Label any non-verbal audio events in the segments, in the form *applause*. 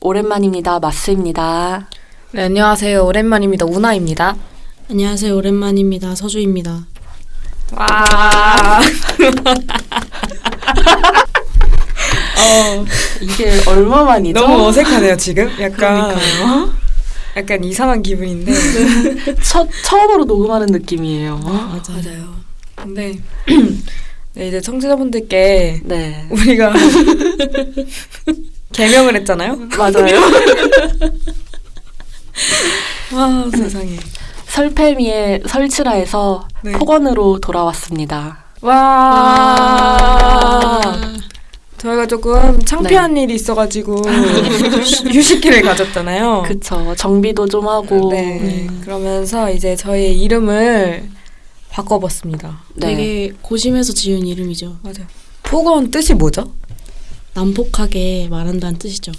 오랜만입니다. 마스입니다. 네, 안녕하세요. 오랜만입니다. 우나입니다. 안녕하세요. 오랜만입니다. 서주입니다. 와. *laughs* 어, 이게 얼마만이죠? 너무 어색하네요, 지금. 약간 그러니까요. 약간 이상한 기분인데. 첫 처음으로 녹음하는 느낌이에요. 맞아요. 근데 *clears throat* *clears throat* 네, 이제 청취자분들께 네. 우리가 *laughs* 개명을 했잖아요. 맞아요. *laughs* 와, 세상에. 설패미의 설치라에서 네. 폭언으로 돌아왔습니다. 와. 저희가 조금 창피한 일이 있어가지고 *laughs* 휴식기를 가졌잖아요. 그쵸. 정비도 좀 하고. 네. 그러면서 이제 저희 이름을 바꿔봤습니다. 네. 되게 고심해서 지은 이름이죠. 맞아요. 폭언 뜻이 뭐죠? 난폭하게 말한다는 뜻이죠.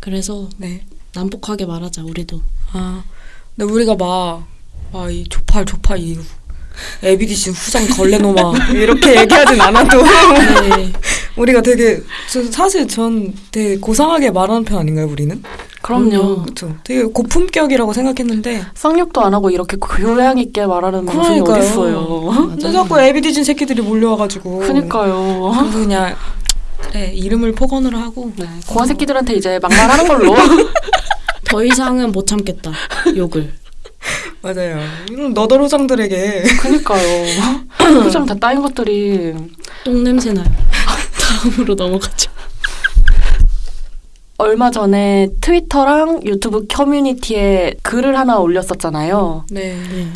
그래서 네. 난폭하게 말하자 우리도. 아, 근데 우리가 막, 막, 이 조팔, 조팔, 이 에비디시 후장 걸레노마 *laughs* 이렇게 얘기하진 않아도 네. *laughs* 우리가 되게 저 사실 전 되게 고상하게 말하는 편 아닌가요, 우리는? 그럼요. 그렇죠. 되게 고품격이라고 생각했는데 쌍욕도 안 하고 이렇게 교양 있게 말하는 방송이. 어딨어요. 근데 자꾸 에비디진 새끼들이 몰려와가지고 그니까요. 그냥 그래 이름을 폭언으로 하고 네. 고아 새끼들한테 이제 막말하는 걸로. *laughs* 더 이상은 못 참겠다. 욕을. 맞아요. 이런 너덜 호장들에게 그니까요. *laughs* 표정 다 따인 것들이 똥 냄새 나요. *laughs* 다음으로 넘어가죠. 얼마 전에 트위터랑 유튜브 커뮤니티에 글을 하나 올렸었잖아요. 네. 네.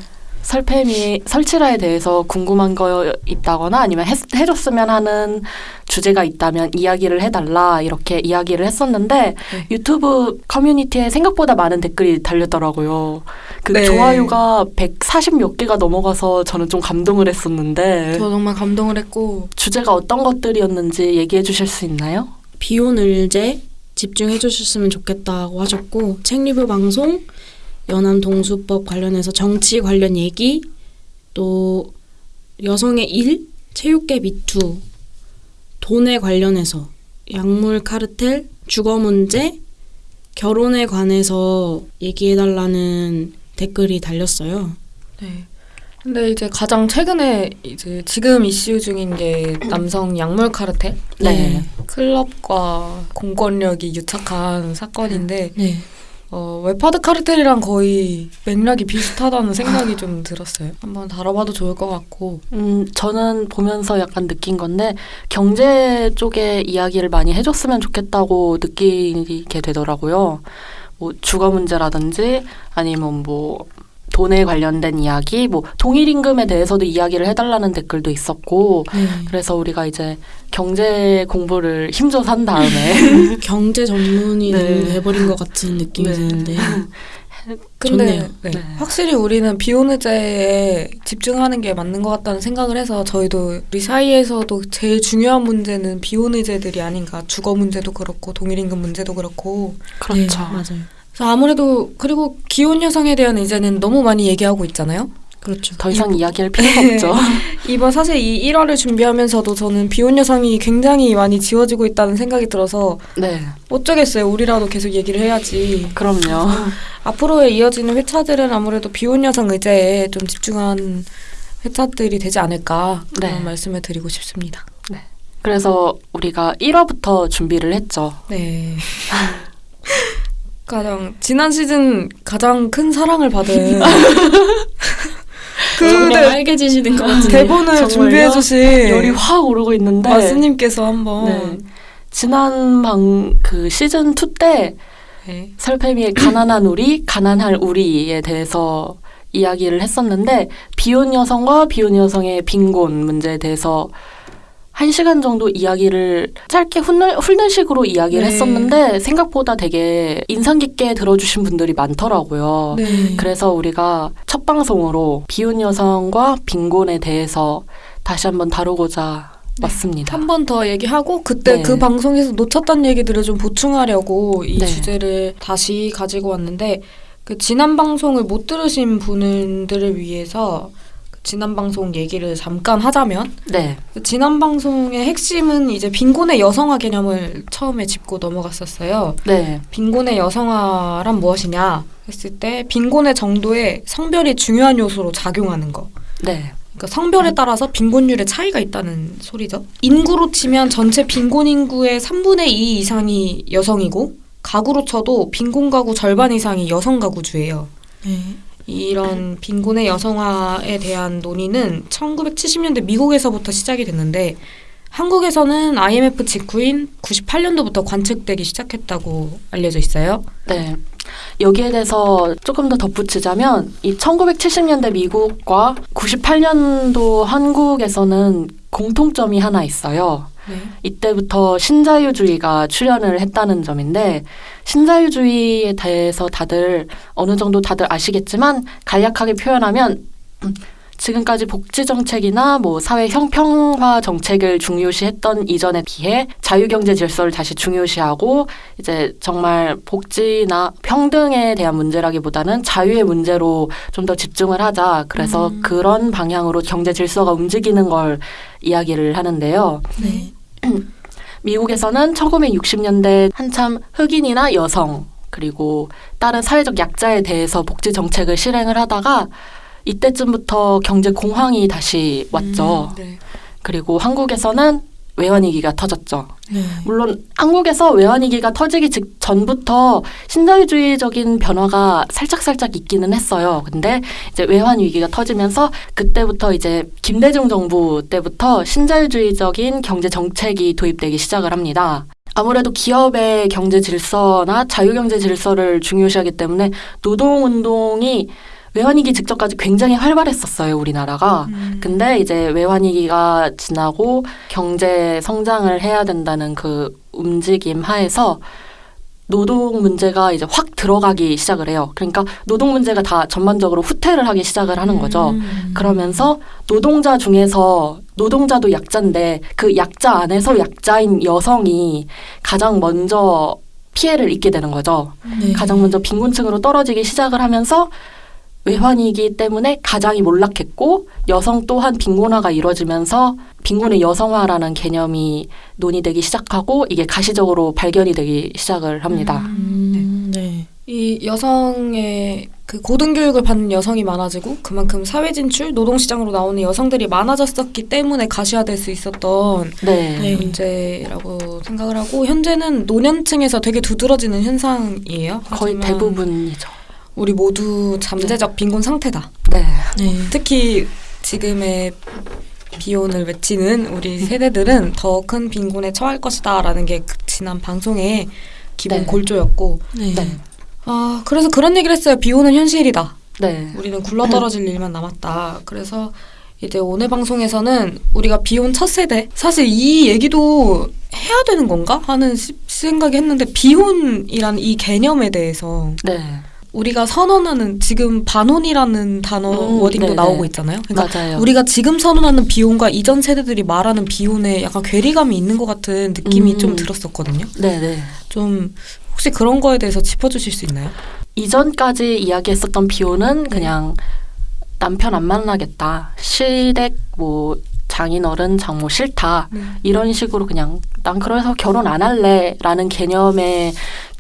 설팸이 설치라에 대해서 궁금한 거 있다거나 아니면 했, 해줬으면 하는 주제가 있다면 이야기를 해달라 이렇게 이야기를 했었는데 네. 유튜브 커뮤니티에 생각보다 많은 댓글이 달렸더라고요. 그 네. 좋아요가 140 몇 개가 넘어가서 저는 좀 감동을 했었는데 저 정말 감동을 했고 주제가 어떤 것들이었는지 얘기해 주실 수 있나요? 비온 을제 집중해 주셨으면 좋겠다고 하셨고 책 리뷰 방송 연안 동수법 관련해서 정치 관련 얘기 또 여성의 일 체육계 미투 등에 관련해서 약물 카르텔 주거 문제 결혼에 관해서 얘기해 달라는 댓글이 달렸어요. 네. 근데 이제 가장 최근에 이제 지금 이슈 중인 게 남성 약물 카르텔 네. 클럽과 공권력이 유착한 사건인데 네. 어, 웹하드 카르텔이랑 거의 맥락이 비슷하다는 생각이 좀 들었어요. 한번 다뤄봐도 좋을 것 같고. 음, 저는 보면서 약간 느낀 건데 경제 쪽에 이야기를 많이 해줬으면 좋겠다고 느끼게 되더라고요. 뭐 주거 문제라든지 아니면 뭐 돈에 관련된 이야기, 뭐 동일 임금에 대해서도 이야기를 해달라는 댓글도 있었고 네. 그래서 우리가 이제 경제 공부를 힘줘서 한 다음에 *laughs* 경제 전문이 네. 돼버린 것 같은 느낌이 네. 드는데 *laughs* 근데 좋네요. 네. 네. 확실히 우리는 비오느제에 집중하는 게 맞는 것 같다는 생각을 해서 저희도 우리 사이에서도 제일 중요한 문제는 비오느제들이 아닌가. 주거 문제도 그렇고 동일 임금 문제도 그렇고. 그렇죠. 네, 맞아요. 그래서 아무래도 그리고 기혼 여성에 대한 이제는 너무 많이 얘기하고 있잖아요. 그렇죠. 더 이상 이 야기할 필요가 없죠. *laughs* 이번 사실 이 1화를 준비하면서도 저는 비혼 여성이 굉장히 많이 지워지고 있다는 생각이 들어서 네, 어쩌겠어요. 우리라도 계속 얘기를 해야지. 그럼요. 앞으로에 이어지는 회차들은 아무래도 비혼 여성 의제에 좀 집중한 회차들이 되지 않을까 그런 네. 말씀을 드리고 싶습니다. 그래서 우리가 1화부터 준비를 했죠. 네. *laughs* 가장 지난 시즌 가장 큰 사랑을 받은 *laughs* 정말 그 알게지시는 것 같은데. 대본을? 준비해 주신 열이 확 오르고 있는데 마스님께서 한번 네. 지난 방 그 시즌 2때 네. 설패미의 가난한 우리, 가난할 우리에 대해서 이야기를 했었는데 비혼 여성과 비혼 여성의 빈곤 문제에 대해서 한 시간 정도 이야기를 짧게 훑는, 훑는 식으로 이야기를 네. 했었는데 생각보다 되게 인상 깊게 들어주신 분들이 많더라고요. 네. 그래서 우리가 첫 방송으로 비혼 여성과 빈곤에 대해서 다시 한번 다루고자 왔습니다. 한 번 더 얘기하고 그때 네. 그 방송에서 놓쳤던 얘기들을 좀 보충하려고 이 네. 주제를 다시 가지고 왔는데 그 지난 방송을 못 들으신 분들을 위해서 그 지난 방송 얘기를 잠깐 하자면 네. 그 지난 방송의 핵심은 이제 빈곤의 여성화 개념을 처음에 짚고 넘어갔었어요. 네. 빈곤의 여성화란 무엇이냐 했을 때 빈곤의 정도에 성별이 중요한 요소로 작용하는 거. 네. 그러니까 성별에 따라서 빈곤율의 차이가 있다는 소리죠. 인구로 치면 전체 빈곤 인구의 3분의 2 이상이 여성이고 가구로 쳐도 빈곤 가구 절반 이상이 여성 가구주예요. 네. 이런 빈곤의 여성화에 대한 논의는 1970년대 미국에서부터 시작이 됐는데 한국에서는 IMF 직후인 98년도부터 관측되기 시작했다고 알려져 있어요. 네. 여기에 대해서 조금 더 덧붙이자면 이 1970년대 미국과 98년도 한국에서는 공통점이 하나 있어요. 네. 이때부터 신자유주의가 출현을 했다는 점인데 신자유주의에 대해서 다들 어느 정도 다들 아시겠지만 간략하게 표현하면 음, 지금까지 복지 정책이나 뭐 사회 형평화 정책을 중요시했던 이전에 비해 자유경제 질서를 다시 중요시하고 이제 정말 복지나 평등에 대한 문제라기보다는 자유의 문제로 좀 더 집중을 하자. 그래서 음. 그런 방향으로 경제 질서가 움직이는 걸 이야기를 하는데요. 네. 미국에서는 1960년대 한참 흑인이나 여성 그리고 다른 사회적 약자에 대해서 복지 정책을 실행을 하다가 이때쯤부터 경제 공황이 다시 왔죠. 네. 그리고 한국에서는 외환위기가 터졌죠. 네. 물론 한국에서 외환위기가 터지기 직 전부터 신자유주의적인 변화가 살짝살짝 있기는 했어요. 근데 이제 외환위기가 터지면서 그때부터 이제 김대중 정부 때부터 신자유주의적인 경제 정책이 도입되기 시작을 합니다. 아무래도 기업의 경제 질서나 자유경제 질서를 중요시하기 때문에 노동운동이 외환위기 직전까지 굉장히 활발했었어요, 우리나라가. 음. 근데 이제 외환위기가 지나고 경제 성장을 해야 된다는 그 움직임 하에서 노동 문제가 이제 확 들어가기 시작을 해요. 그러니까 노동 문제가 다 전반적으로 후퇴를 하기 시작을 하는 거죠. 음. 그러면서 노동자 중에서 노동자도 약자인데 그 약자 안에서 약자인 여성이 가장 먼저 피해를 입게 되는 거죠. 네. 가장 먼저 빈곤층으로 떨어지기 시작을 하면서 외환위기 때문에 가장이 몰락했고 여성 또한 빈곤화가 이루어지면서 빈곤의 여성화라는 개념이 논의되기 시작하고 이게 가시적으로 발견이 되기 시작을 합니다. 음, 네. 이 여성의 그 고등교육을 받는 여성이 많아지고 그만큼 사회 진출, 노동시장으로 나오는 여성들이 많아졌었기 때문에 가시화될 수 있었던 네. 네. 문제라고 생각을 하고 현재는 노년층에서 되게 두드러지는 현상이에요. 거의 대부분이죠. 우리 모두 잠재적 빈곤 상태다. 네. 네. 특히 지금의 비혼을 외치는 우리 세대들은 *laughs* 더 큰 빈곤에 처할 것이다라는 게그 지난 방송의 기본 네. 골조였고 네. 네. 아 그래서 그런 얘기를 했어요. 비혼은 현실이다. 네. 우리는 굴러떨어질 *laughs* 일만 남았다. 그래서 이제 오늘 방송에서는 우리가 비혼 첫 세대 사실 이 얘기도 해야 되는 건가 하는 시- 생각이 했는데 비혼이라는 이 개념에 대해서 네. 우리가 선언하는 지금 반혼이라는 단어 음, 워딩도 네네. 나오고 있잖아요. 그러니까 맞아요. 우리가 지금 선언하는 비혼과 이전 세대들이 말하는 비혼에 약간 괴리감이 있는 것 같은 느낌이 음. 좀 들었었거든요. 네, 네. 좀 혹시 그런 거에 대해서 짚어주실 수 있나요? 이전까지 이야기했었던 비호는 그냥 남편 안 만나겠다. 시댁 뭐 장인어른 장모 싫다. 이런 식으로 그냥 난 그래서 결혼 안 할래라는 개념의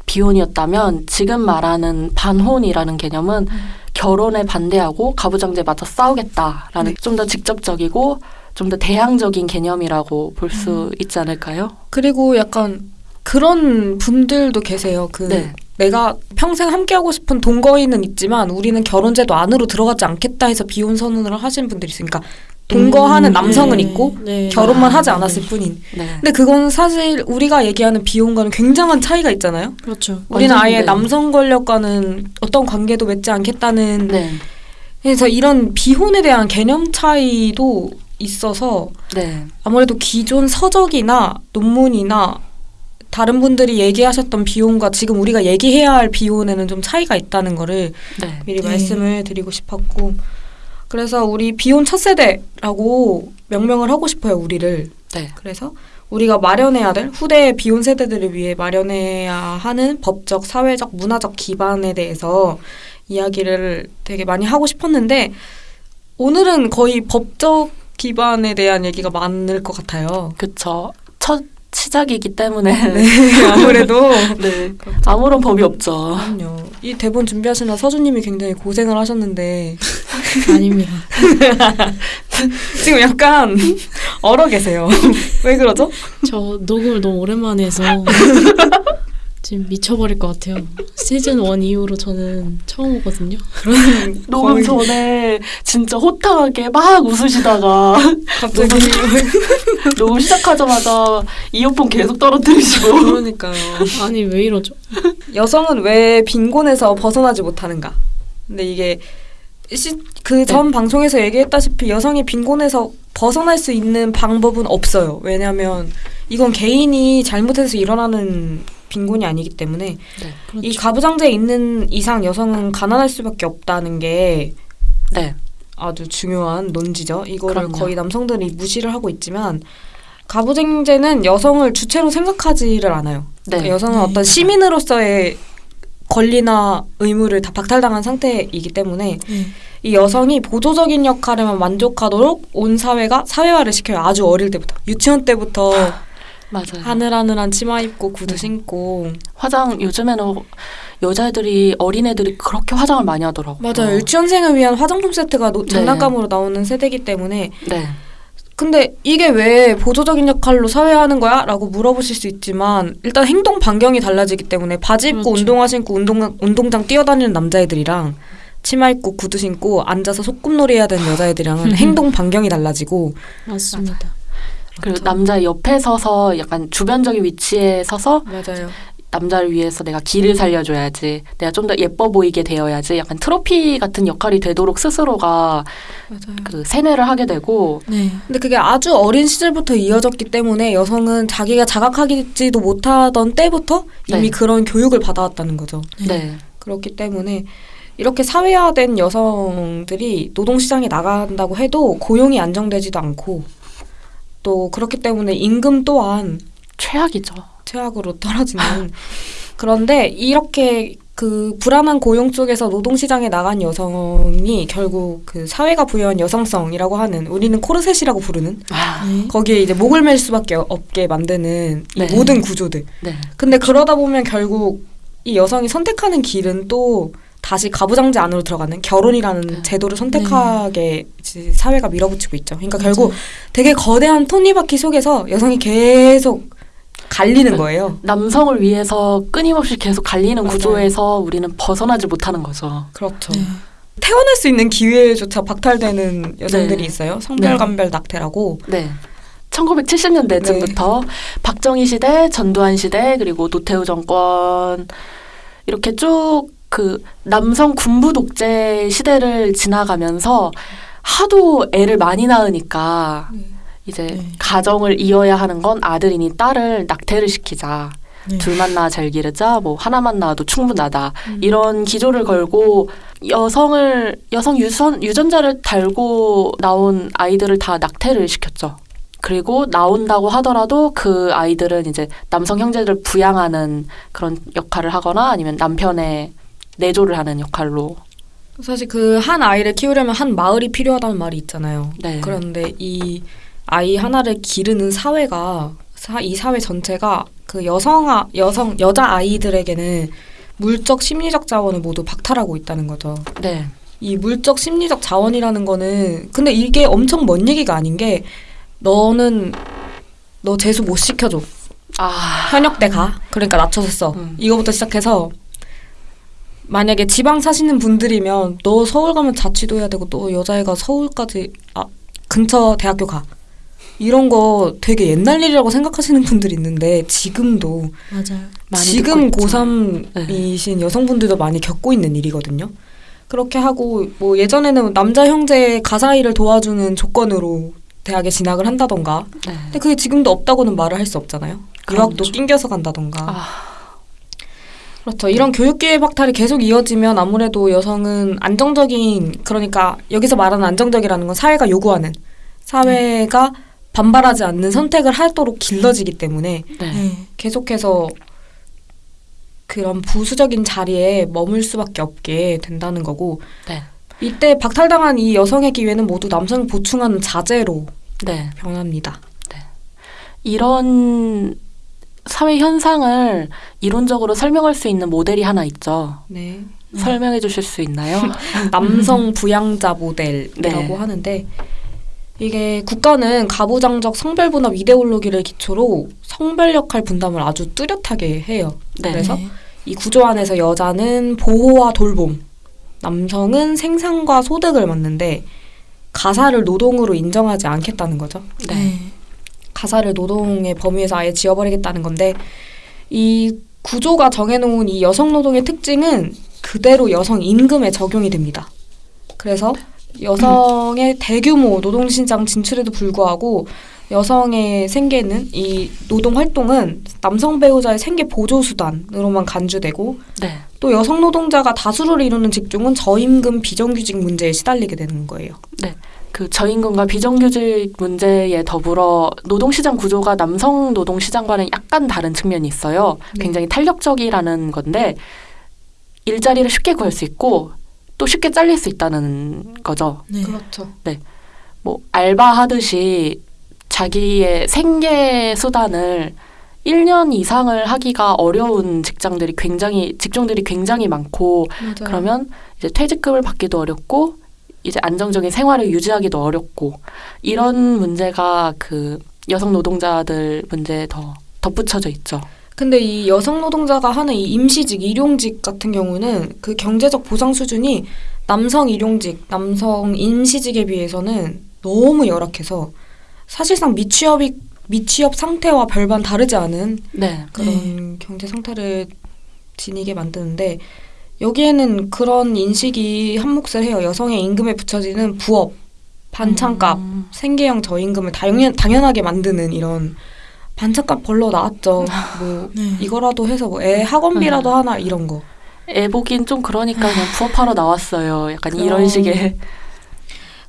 비혼이었다면 지금 말하는 반혼이라는 개념은 결혼에 반대하고 가부장제 맞서 싸우겠다라는 네. 좀더 직접적이고 좀 더 대항적인 개념이라고 볼수 있지 않을까요? 그리고 약간 그런 분들도 계세요. 그 네. 내가 평생 함께하고 싶은 동거인은 있지만 우리는 결혼제도 안으로 들어가지 않겠다 해서 비혼 선언을 하시는 분들이 있으니까 동거하는 음, 남성은 네. 있고 네. 결혼만 하지 아, 않았을 네. 뿐인. 네. 근데 그건 사실 우리가 얘기하는 비혼과는 굉장한 차이가 있잖아요. 그렇죠. 우리는 아예 네. 남성 권력과는 어떤 관계도 맺지 않겠다는 네. 그래서 이런 비혼에 대한 개념 차이도 있어서 네. 아무래도 기존 서적이나 논문이나 다른 분들이 얘기하셨던 비혼과 지금 우리가 얘기해야 할 비혼에는 좀 차이가 있다는 거를 네. 미리 네. 말씀을 드리고 싶었고 그래서 우리 비혼 첫 세대라고 명명을 하고 싶어요 우리를 네. 그래서 우리가 마련해야 될 후대의 비혼 세대들을 위해 마련해야 하는 법적, 사회적, 문화적 기반에 대해서 이야기를 되게 많이 하고 싶었는데 오늘은 거의 법적 기반에 대한 얘기가 많을 것 같아요. 그쵸. 첫 시작이기 때문에 네, *laughs* 아무래도 네. 아무런 법이 없죠. 그럼요. 이 대본 준비하시느라 서주님이 굉장히 고생을 하셨는데 *laughs* 아닙니다. *laughs* 지금 약간 얼어 계세요. 왜 그러죠? 저 녹음을 너무 오랜만에 해서 지금 미쳐버릴 것 같아요. 시즌 1 이후로 저는 처음 오거든요. *laughs* 녹음 전에 진짜 호탕하게 막 웃으시다가 갑자기 *laughs* 녹음 시작하자마자 이어폰 계속 떨어뜨리시고 그러니까요. 아니 왜 이러죠? 여성은 왜 빈곤에서 벗어나지 못하는가? 근데 이게 그전 방송에서 얘기했다시피 여성이 빈곤에서 벗어날 수 있는 방법은 없어요. 왜냐하면 이건 개인이 잘못해서 일어나는 빈곤이 아니기 때문에 그렇죠. 이 가부장제에 있는 이상 여성은 가난할 수밖에 없다는 게 네. 아주 중요한 논지죠. 이거를 그럼요. 거의 남성들이 무시를 하고 있지만 가부장제는 여성을 주체로 생각하지를 않아요. 네. 그러니까 여성은 네. 어떤 시민으로서의 권리나 의무를 다 박탈당한 상태이기 때문에 네. 이 여성이 보조적인 역할에만 만족하도록 온 사회가 사회화를 시켜요. 아주 어릴 때부터 유치원 때부터 맞아요. 하늘하늘한 치마 입고 구두 네. 신고 화장 요즘에는 여자애들이 어린애들이 그렇게 화장을 많이 하더라고요. 맞아요. 유치원생을 위한 화장품 세트가 노- 네. 장난감으로 나오는 세대이기 때문에 네. 근데 이게 왜 보조적인 역할로 사회화하는 거야? 라고 물어보실 수 있지만 일단 행동 반경이 달라지기 때문에 바지 입고 그렇죠. 운동화 신고 운동, 운동장 뛰어다니는 남자애들이랑 치마 입고 구두 신고 앉아서 소꿉놀이 해야 되는 여자애들이랑은 *laughs* 행동 반경이 달라지고 맞습니다. 그리고 남자 옆에 서서 약간 주변적인 위치에 서서 맞아요. 남자를 위해서 내가 길을 살려줘야지. 내가 좀 더 예뻐 보이게 되어야지. 약간 트로피 같은 역할이 되도록 스스로가 맞아요. 그 세뇌를 하게 되고 네. 근데 그게 아주 어린 시절부터 이어졌기 때문에 여성은 자기가 자각하지도 못하던 때부터 이미 네. 그런 교육을 받아왔다는 거죠. 네. 그렇기 때문에 이렇게 사회화된 여성들이 노동시장에 나간다고 해도 고용이 안정되지도 않고 또 그렇기 때문에 임금 또한 최악이죠. 최악으로 떨어지는 *laughs* 그런데 이렇게 그 불안한 고용 속에서 노동시장에 나간 여성이 결국 그 사회가 부여한 여성성이라고 하는 우리는 코르셋이라고 부르는 아, 네. 거기에 이제 목을 맬 수밖에 없게 만드는 이 네. 모든 구조들 네. 근데 그러다 보면 결국 이 여성이 선택하는 길은 또 다시 가부장제 안으로 들어가는 결혼이라는 네. 제도를 선택하게 이제 사회가 밀어붙이고 있죠. 그러니까 맞아요. 결국 되게 거대한 톱니바퀴 속에서 여성이 계속 갈리는 거예요. 남성을 위해서 끊임없이 계속 갈리는 맞아요. 구조에서 우리는 벗어나지 못하는 거죠. 그렇죠. 네. 태어날 수 있는 기회조차 박탈되는 여성들이 네. 있어요. 성별감별 낙태라고. 네. 1970년대쯤부터 박정희 시대, 전두환 시대, 그리고 노태우 정권 이렇게 쭉 그 남성 군부 독재 시대를 지나가면서 하도 애를 많이 낳으니까 이제 네. 가정을 이어야 하는 건 아들이니 딸을 낙태를 시키자. 네. 둘만 낳아 잘 기르자. 뭐 하나만 낳아도 충분하다. 음. 이런 기조를 걸고 여성을 여성 유선 유전자를 달고 나온 아이들을 다 낙태를 시켰죠. 그리고 나온다고 하더라도 그 아이들은 이제 남성 형제들을 부양하는 그런 역할을 하거나 아니면 남편의 내조를 하는 역할로 사실 그 한 아이를 키우려면 한 마을이 필요하다는 말이 있잖아요. 네. 그런데 이 아이 하나를 기르는 사회가 사, 이 사회 전체가 그 여성 아, 여성 여자 아이들에게는 물적 심리적 자원을 모두 박탈하고 있다는 거죠. 네. 이 물적 심리적 자원이라는 거는 근데 이게 엄청 먼 얘기가 아닌 게 너는 너 재수 못 시켜줘 아, 현역대 가 그러니까 낮춰서 써 음. 이거부터 시작해서 만약에 지방 사시는 분들이면 너 서울 가면 자취도 해야 되고 너 여자애가 서울까지 아 근처 대학교 가 이런 거 되게 옛날 일이라고 생각하시는 분들이 있는데 지금도 맞아요. 지금 듣고 있죠. 고3이신 여성분들도 많이 겪고 있는 일이거든요. 그렇게 하고 뭐 예전에는 남자 형제 가사 일을 도와주는 조건으로 대학에 진학을 한다던가 네. 근데 그게 지금도 없다고는 말을 할 수 없잖아요. 유학도 그렇죠. 낑겨서 간다던가. 아, 그렇죠. 이런 교육기회 박탈이 계속 이어지면 아무래도 여성은 안정적인 그러니까 여기서 말하는 안정적이라는 건 사회가 요구하는 사회가 반발하지 않는 선택을 하도록 길러지기 때문에 네. 네. 계속해서 그런 부수적인 자리에 머물 수밖에 없게 된다는 거고 네. 이때 박탈당한 이 여성의 기회는 모두 남성을 보충하는 자재로 네. 변합니다. 이런 사회 현상을 이론적으로 설명할 수 있는 모델이 하나 있죠. 네. 설명해 주실 수 있나요? *laughs* 남성 부양자 모델이라고 네. 하는데 이게 국가는 가부장적 성별 분업 이데올로기를 기초로 성별 역할 분담을 아주 뚜렷하게 해요. 네. 그래서 이 구조 안에서 여자는 보호와 돌봄, 남성은 생산과 소득을 맡는데 가사를 노동으로 인정하지 않겠다는 거죠. 네. 가사를 노동의 범위에서 아예 지워버리겠다는 건데 이 구조가 정해놓은 이 여성 노동의 특징은 그대로 여성 임금에 적용이 됩니다. 그래서 여성의 대규모 노동시장 진출에도 불구하고 여성의 생계는 이 노동 활동은 남성 배우자의 생계 보조 수단으로만 간주되고 네. 또 여성 노동자가 다수를 이루는 직종은 저임금 비정규직 문제에 시달리게 되는 거예요. 그 저임금과 비정규직 문제에 더불어 노동시장 구조가 남성 노동시장과는 약간 다른 측면이 있어요. 네. 굉장히 탄력적이라는 건데 일자리를 쉽게 구할 수 있고 또 쉽게 잘릴 수 있다는 거죠. 네. 그렇죠. 뭐 알바하듯이 자기의 생계 수단을 1년 이상을 하기가 어려운 직장들이 굉장히 직종들이 굉장히 많고 맞아요. 그러면 이제 퇴직금을 받기도 어렵고 이제 안정적인 생활을 유지하기도 어렵고 이런 문제가 그 여성 노동자들 문제에 더 덧붙여져 있죠. 근데 이 여성 노동자가 하는 이 임시직, 일용직 같은 경우는 그 경제적 보상 수준이 남성 일용직, 남성 임시직에 비해서는 너무 열악해서 사실상 미취업이 미취업 상태와 별반 다르지 않은 네. 그런 경제 상태를 지니게 만드는데 여기에는 그런 인식이 한몫을 해요. 여성의 임금에 붙여지는 부업, 반찬값, 음, 생계형 저임금을 당연, 당연하게 만드는 이런 반찬값 벌러 나왔죠. *laughs* 뭐 네. 이거라도 해서 뭐 애 학원비라도 하나 이런 거. 애 보긴 좀 그러니까 그냥 부업하러 나왔어요. 약간 그럼. 이런 식의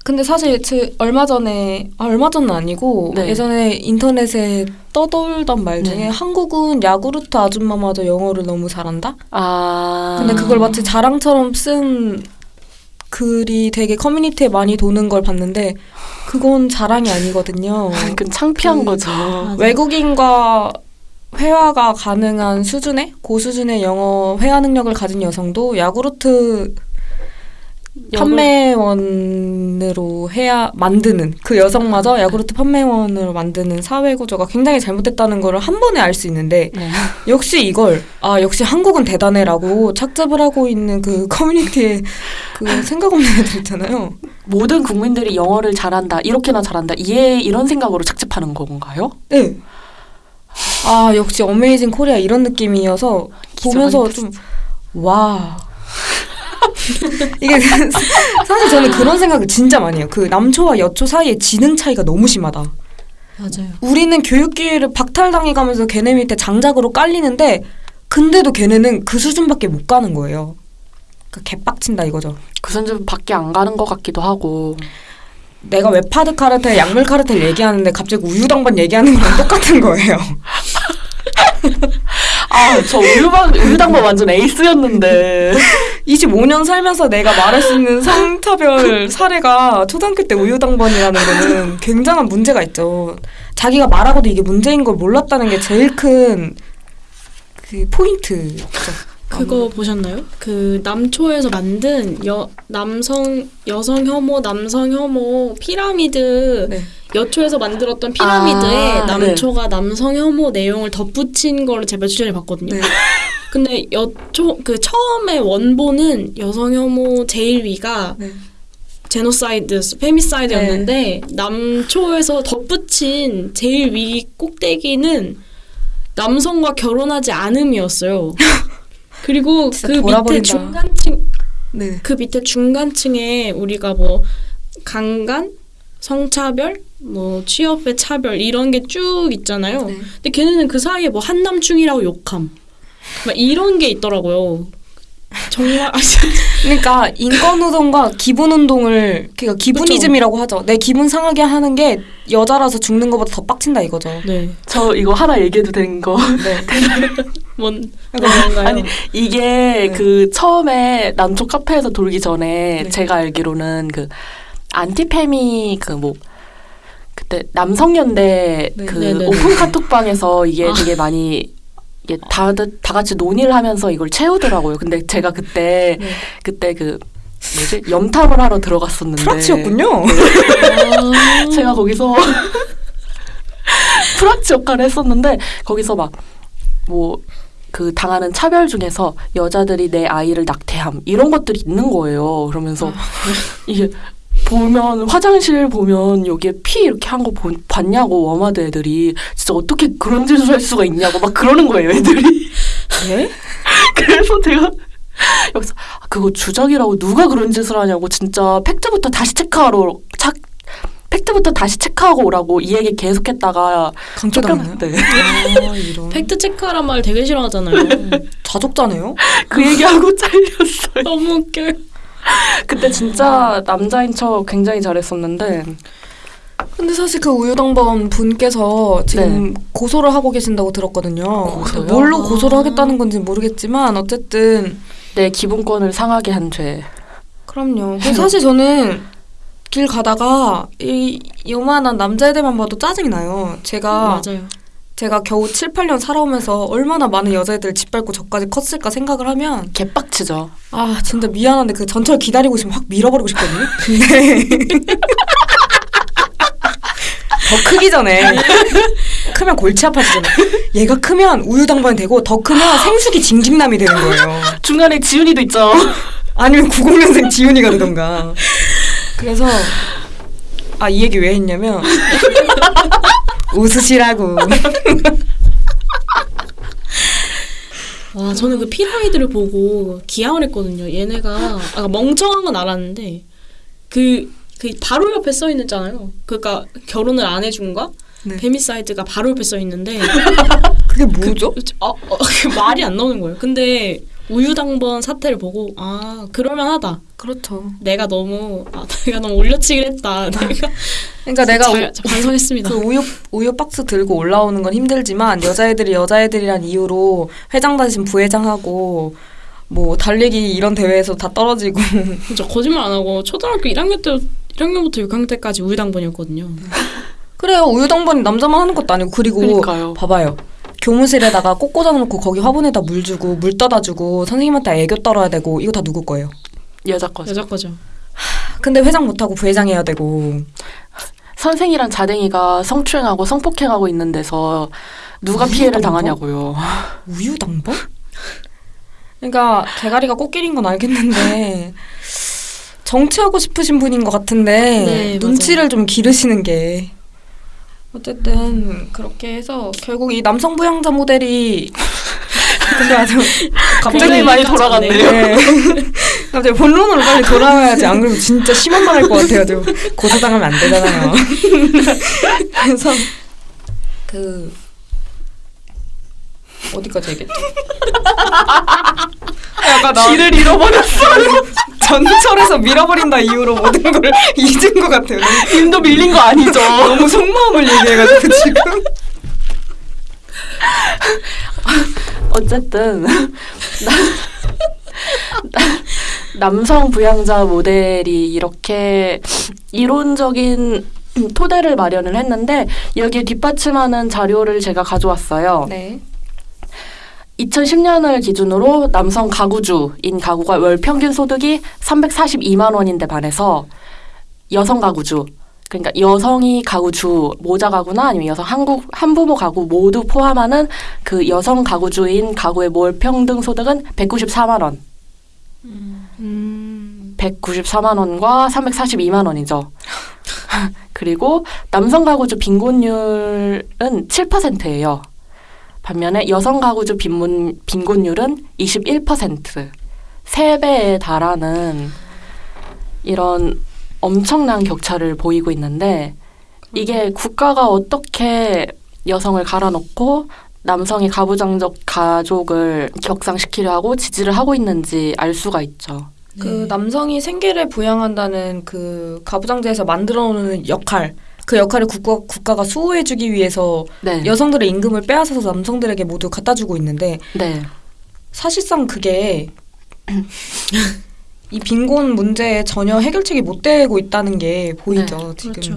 근데 사실 제 얼마 전에 아, 얼마 전은 아니고 네. 예전에 인터넷에 떠돌던 말 중에 네. 한국은 야구르트 아줌마마저 영어를 너무 잘한다. 아 근데 그걸 마치 자랑처럼 쓴 글이 되게 커뮤니티에 많이 도는 걸 봤는데 그건 자랑이 아니거든요. *laughs* 그 창피한 그- 거죠. 외국인과 회화가 가능한 수준의 고수준의 영어 회화 능력을 가진 여성도 야구르트 판매원으로 해야 만드는 그 여성마저 야구르트 판매원으로 만드는 사회 구조가 굉장히 잘못됐다는 거를 한 번에 알 수 있는데 네. *laughs* 역시 이걸 아 역시 한국은 대단해라고 착잡을 하고 있는 그 커뮤니티에 그 생각 없는 애들 있잖아요. 모든 국민들이 영어를 잘한다 이렇게나 잘한다 이해 이런 생각으로 착즙하는 건가요? 네. 아 역시 어메이징 코리아 이런 느낌이어서 보면서 좀 와. *laughs* 이게 사실 저는 그런 생각을 진짜 많이 해요. 그 남초와 여초 사이의 지능 차이가 너무 심하다. 맞아요. 우리는 교육 기회를 박탈당해 가면서 걔네 밑에 장작으로 깔리는데 근데도 걔네는 그 수준밖에 못 가는 거예요. 그 개빡친다 이거죠. 그 수준 밖에 안 가는 것 같기도 하고 내가 웹하드 카르텔, 약물 카르텔 얘기하는데 갑자기 우유당반 얘기하는 거랑 똑같은 거예요. *laughs* 아 저 우유방 우유당번 완전 에이스였는데 25년 살면서 내가 말할 수 있는 성차별 사례가 초등학교 때 우유당번이라는 거는 굉장한 문제가 있죠. 자기가 말하고도 이게 문제인 걸 몰랐다는 게 제일 큰 그 포인트죠. 그거 보셨나요? 그 남초에서 만든 여 남성 여성 혐오 남성 혐오 피라미드 네. 여초에서 만들었던 피라미드에 아, 남초가 남성 혐오 내용을 덧붙인 거를 제가 추천해 봤거든요. 네. *laughs* 근데 여초 그 처음에 원본은 여성 혐오 제일 위가 네. 제노사이드, femicide였는데 남초에서 덧붙인 제일 위 꼭대기는 남성과 결혼하지 않음이었어요. *laughs* 그리고 그 밑에 돌아버린다. 중간층 네. 그 밑에 중간층에 우리가 뭐 강간, 성차별, 뭐 취업의 차별 이런 게 쭉 있잖아요. 네. 근데 걔네는 그 사이에 뭐 한남충이라고 욕함, 막 이런 게 있더라고요. 정말 아, 그러니까 인권 운동과 *laughs* 기분 운동을 그러니까 기분이즘이라고 하죠. 내 기분 상하게 하는 게 여자라서 죽는 것보다 더 빡친다 이거죠. 네. 저 이거 하나 얘기해도 되는 거 네. *laughs* 뭔 뭔가요? 아니 이게 네. 그 처음에 남쪽 카페에서 돌기 전에 네. 제가 알기로는 그 안티페미 그 뭐 그때 남성연대 네. 그 네네네. 오픈 카톡방에서 이게 아. 되게 많이 이게 다, 다 같이 논의를 하면서 이걸 채우더라고요. 근데 제가 그때 네. 그때 그 뭐지 염탐을 하러 들어갔었는데 프락치였군요. 아. 제가 거기서 *laughs* 프락치 역할을 했었는데 거기서 막뭐 그 당하는 차별 중에서 여자들이 내 아이를 낙태함 이런 것들이 있는 거예요. 그러면서 *laughs* 이게 보면 화장실 보면 여기에 피 이렇게 한 거 봤냐고 워마드 애들이 진짜 어떻게 그런 짓을 할 수가 있냐고 막 그러는 거예요 애들이. 예? *laughs* 그래서 제가 여기서 아, 그거 주작이라고 누가 그런 짓을 하냐고 진짜 팩트부터 다시 체크하러 착 팩트부터 다시 체크하고 오라고 이 얘기 계속했다가 강퇴당했나요? 쫓겨났대. 아. 팩트 체크하란 말 되게 싫어하잖아요. *laughs* 자족자네요? 그 얘기하고 잘렸어요. 너무 웃겨요. 그때 진짜 남자인 척 굉장히 잘했었는데 근데 사실 그 우유당번 분께서 지금 고소를 하고 계신다고 들었거든요. 고소요? 뭘로 아. 고소를 하겠다는 건지 모르겠지만 어쨌든 내 기본권을 상하게 한 죄. 그럼요. *laughs* 사실 저는 길 가다가 이 요만한 남자애들만 봐도 짜증이 나요. 제가 맞아요. 제가 겨우 7, 8년 살아오면서 얼마나 많은 여자애들 짓밟고 저까지 컸을까 생각을 하면 개빡치죠. 아 진짜 미안한데 그 전철 기다리고 있으면 확 밀어버리고 싶거든요. 근데 *laughs* 더 크기 전에 크면 골치 아파지잖아. 얘가 크면 우유당번이 되고 더 크면 생수기 징징남이 되는 거예요. 중간에 지훈이도 있죠. 아니면 90년생 지훈이가 되던가. 그래서 아 이 얘기 왜 했냐면 *laughs* 웃으시라고. 와 저는 그 피라미드를 보고 기양을 했거든요. 얘네가 아까 멍청한 건 알았는데 그, 그 바로 옆에 써 있잖아요. 그러니까 결혼을 안 해준과 네. femicide가 바로 옆에 써 있는데 그게 뭐죠? 어, 어, *laughs* 그 말이 안 나오는 거예요. 근데 우유당번 사태를 보고 아 그럴만하다. 그렇죠. 내가 너무 아, *laughs* 내가 너무 올려치기를 했다. *laughs* 내가 그러니까 내가 잘, 잘 반성했습니다. 그 우유 우유 박스 들고 올라오는 건 힘들지만 여자애들이 여자애들이란 이유로 회장 다신 부회장하고 뭐 달리기 이런 대회에서 다 떨어지고 *laughs* 진짜 거짓말 안 하고 초등학교 1학년 때 1학년부터 6학년 때까지 우유당번이었거든요. 그래요 우유당번이 남자만 하는 것도 아니고 그리고 그러니까요. 봐봐요 교무실에다가 꽃 꽂아 놓고 거기 화분에다 물 주고 물 떠다 주고 선생님한테 애교 떨어야 되고 이거 다 누구 거예요? 여자 거죠. 여자 거죠. 근데 회장 못하고 부회장 해야 되고 선생이랑 자댕이가 성추행하고 성폭행하고 있는 데서 누가 피해를? 당하냐고요. 우유당번? 그러니까 대가리가 꽃길인 건 알겠는데 정치하고 싶으신 분인 것 같은데 네, 눈치를 좀 기르시는 게 어쨌든 그렇게 해서 결국 이 남성 부양자 모델이 *laughs* 근데 아주 갑자기 많이 돌아갔네요. 네. *laughs* 갑자기 본론으로 빨리 돌아와야지 안 그러면 진짜 심한 말 할 것 같아요. 고소당하면 안 되잖아요. *laughs* 그래서 그 어디까지 얘기했지? 약간 나 길을 잃어버렸어요. *laughs* 전철에서 밀어버린다 이후로 모든 걸 *laughs* 잊은 것 같아요. 님도 밀린 거 아니죠? *laughs* 너무 속마음을 얘기해가지고 지금. 어쨌든 나- 나- 남성 부양자 모델이 이렇게 이론적인 토대를 마련을 했는데 여기에 뒷받침하는 자료를 제가 가져왔어요. 네. 2010년을 기준으로 남성 가구주인 가구가 월 평균 소득이 342만 원인데 반해서 여성 가구주 그러니까 여성이 가구주 모자 가구나 아니면 여성 한국 한부모 가구 모두 포함하는 그 여성 가구주인 가구의 월 평등 소득은 194만 원. 음. 194만 원과 342만 원이죠. *laughs* 그리고 남성 가구주 빈곤율은 7%예요. 반면에 여성 가구주 빈곤, 빈곤율은 21%. 3배에 달하는 이런 엄청난 격차를 보이고 있는데 이게 국가가 어떻게 여성을 갈아놓고 남성의 가부장적 가족을 격상시키려 하고 지지를 하고 있는지 알 수가 있죠. 그 남성이 생계를 부양한다는 그 가부장제에서 만들어 놓는 역할 그 역할을 국가, 국가가 수호해주기 위해서 네. 여성들의 임금을 빼앗아서 남성들에게 모두 갖다 주고 있는데 네. 사실상 그게 *clears throat* 이 빈곤 문제에 전혀 해결책이 못 되고 있다는 게 보이죠 지금. 그렇죠.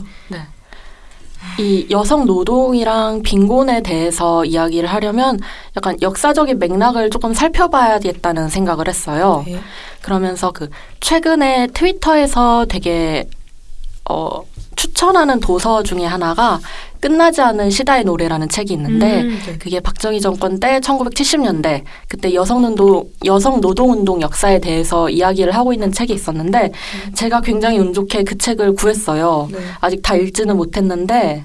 이 여성 노동이랑 빈곤에 대해서 이야기를 하려면 약간 역사적인 맥락을 조금 살펴봐야겠다는 생각을 했어요. 네. 그러면서 그 최근에 트위터에서 되게 어 추천하는 도서 중에 하나가 끝나지 않은 시다의 노래라는 책이 있는데 음, 네. 그게 박정희 정권 때 1970년대 그때 여성운동 여성 노동 운동 역사에 대해서 이야기를 하고 있는 책이 있었는데 제가 굉장히 운 좋게 그 책을 구했어요. 네. 아직 다 읽지는 못했는데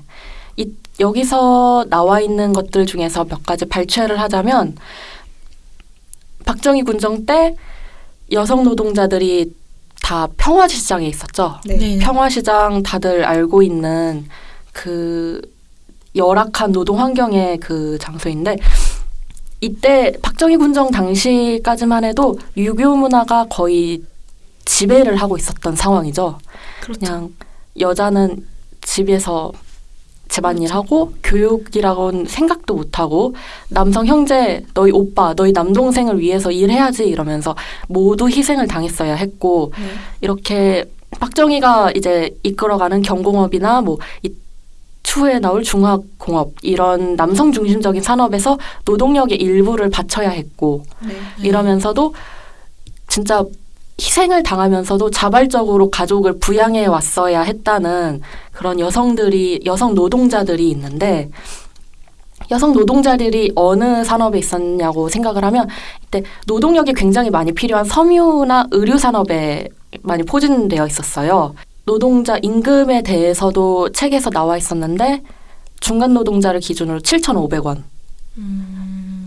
이, 여기서 나와 있는 것들 중에서 몇 가지 발췌를 하자면 박정희 군정 때 여성 노동자들이 다 평화시장에 있었죠. 네. 네. 평화시장 다들 알고 있는 그 열악한 노동 환경의 그 장소인데 이때 박정희 군정 당시까지만 해도 유교 문화가 거의 지배를 하고 있었던 상황이죠. 그렇죠. 그냥 여자는 집에서 집안일 하고 교육이라고는 생각도 못하고 남성 형제 너희 오빠 너희 남동생을 위해서 일해야지 이러면서 모두 희생을 당했어야 했고 네. 이렇게 박정희가 이제 이끌어가는 경공업이나 뭐 이 추후에 나올 중화공업 이런 남성 중심적인 산업에서 노동력의 일부를 바쳐야 했고 네. 이러면서도 진짜 희생을 당하면서도 자발적으로 가족을 부양해 왔어야 했다는 그런 여성들이 여성 노동자들이 있는데 여성 노동자들이 어느 산업에 있었냐고 생각을 하면 이때 노동력이 굉장히 많이 필요한 섬유나 의류 산업에 많이 포진되어 있었어요. 노동자 임금에 대해서도 책에서 나와 있었는데 중간 노동자를 기준으로 7,500원.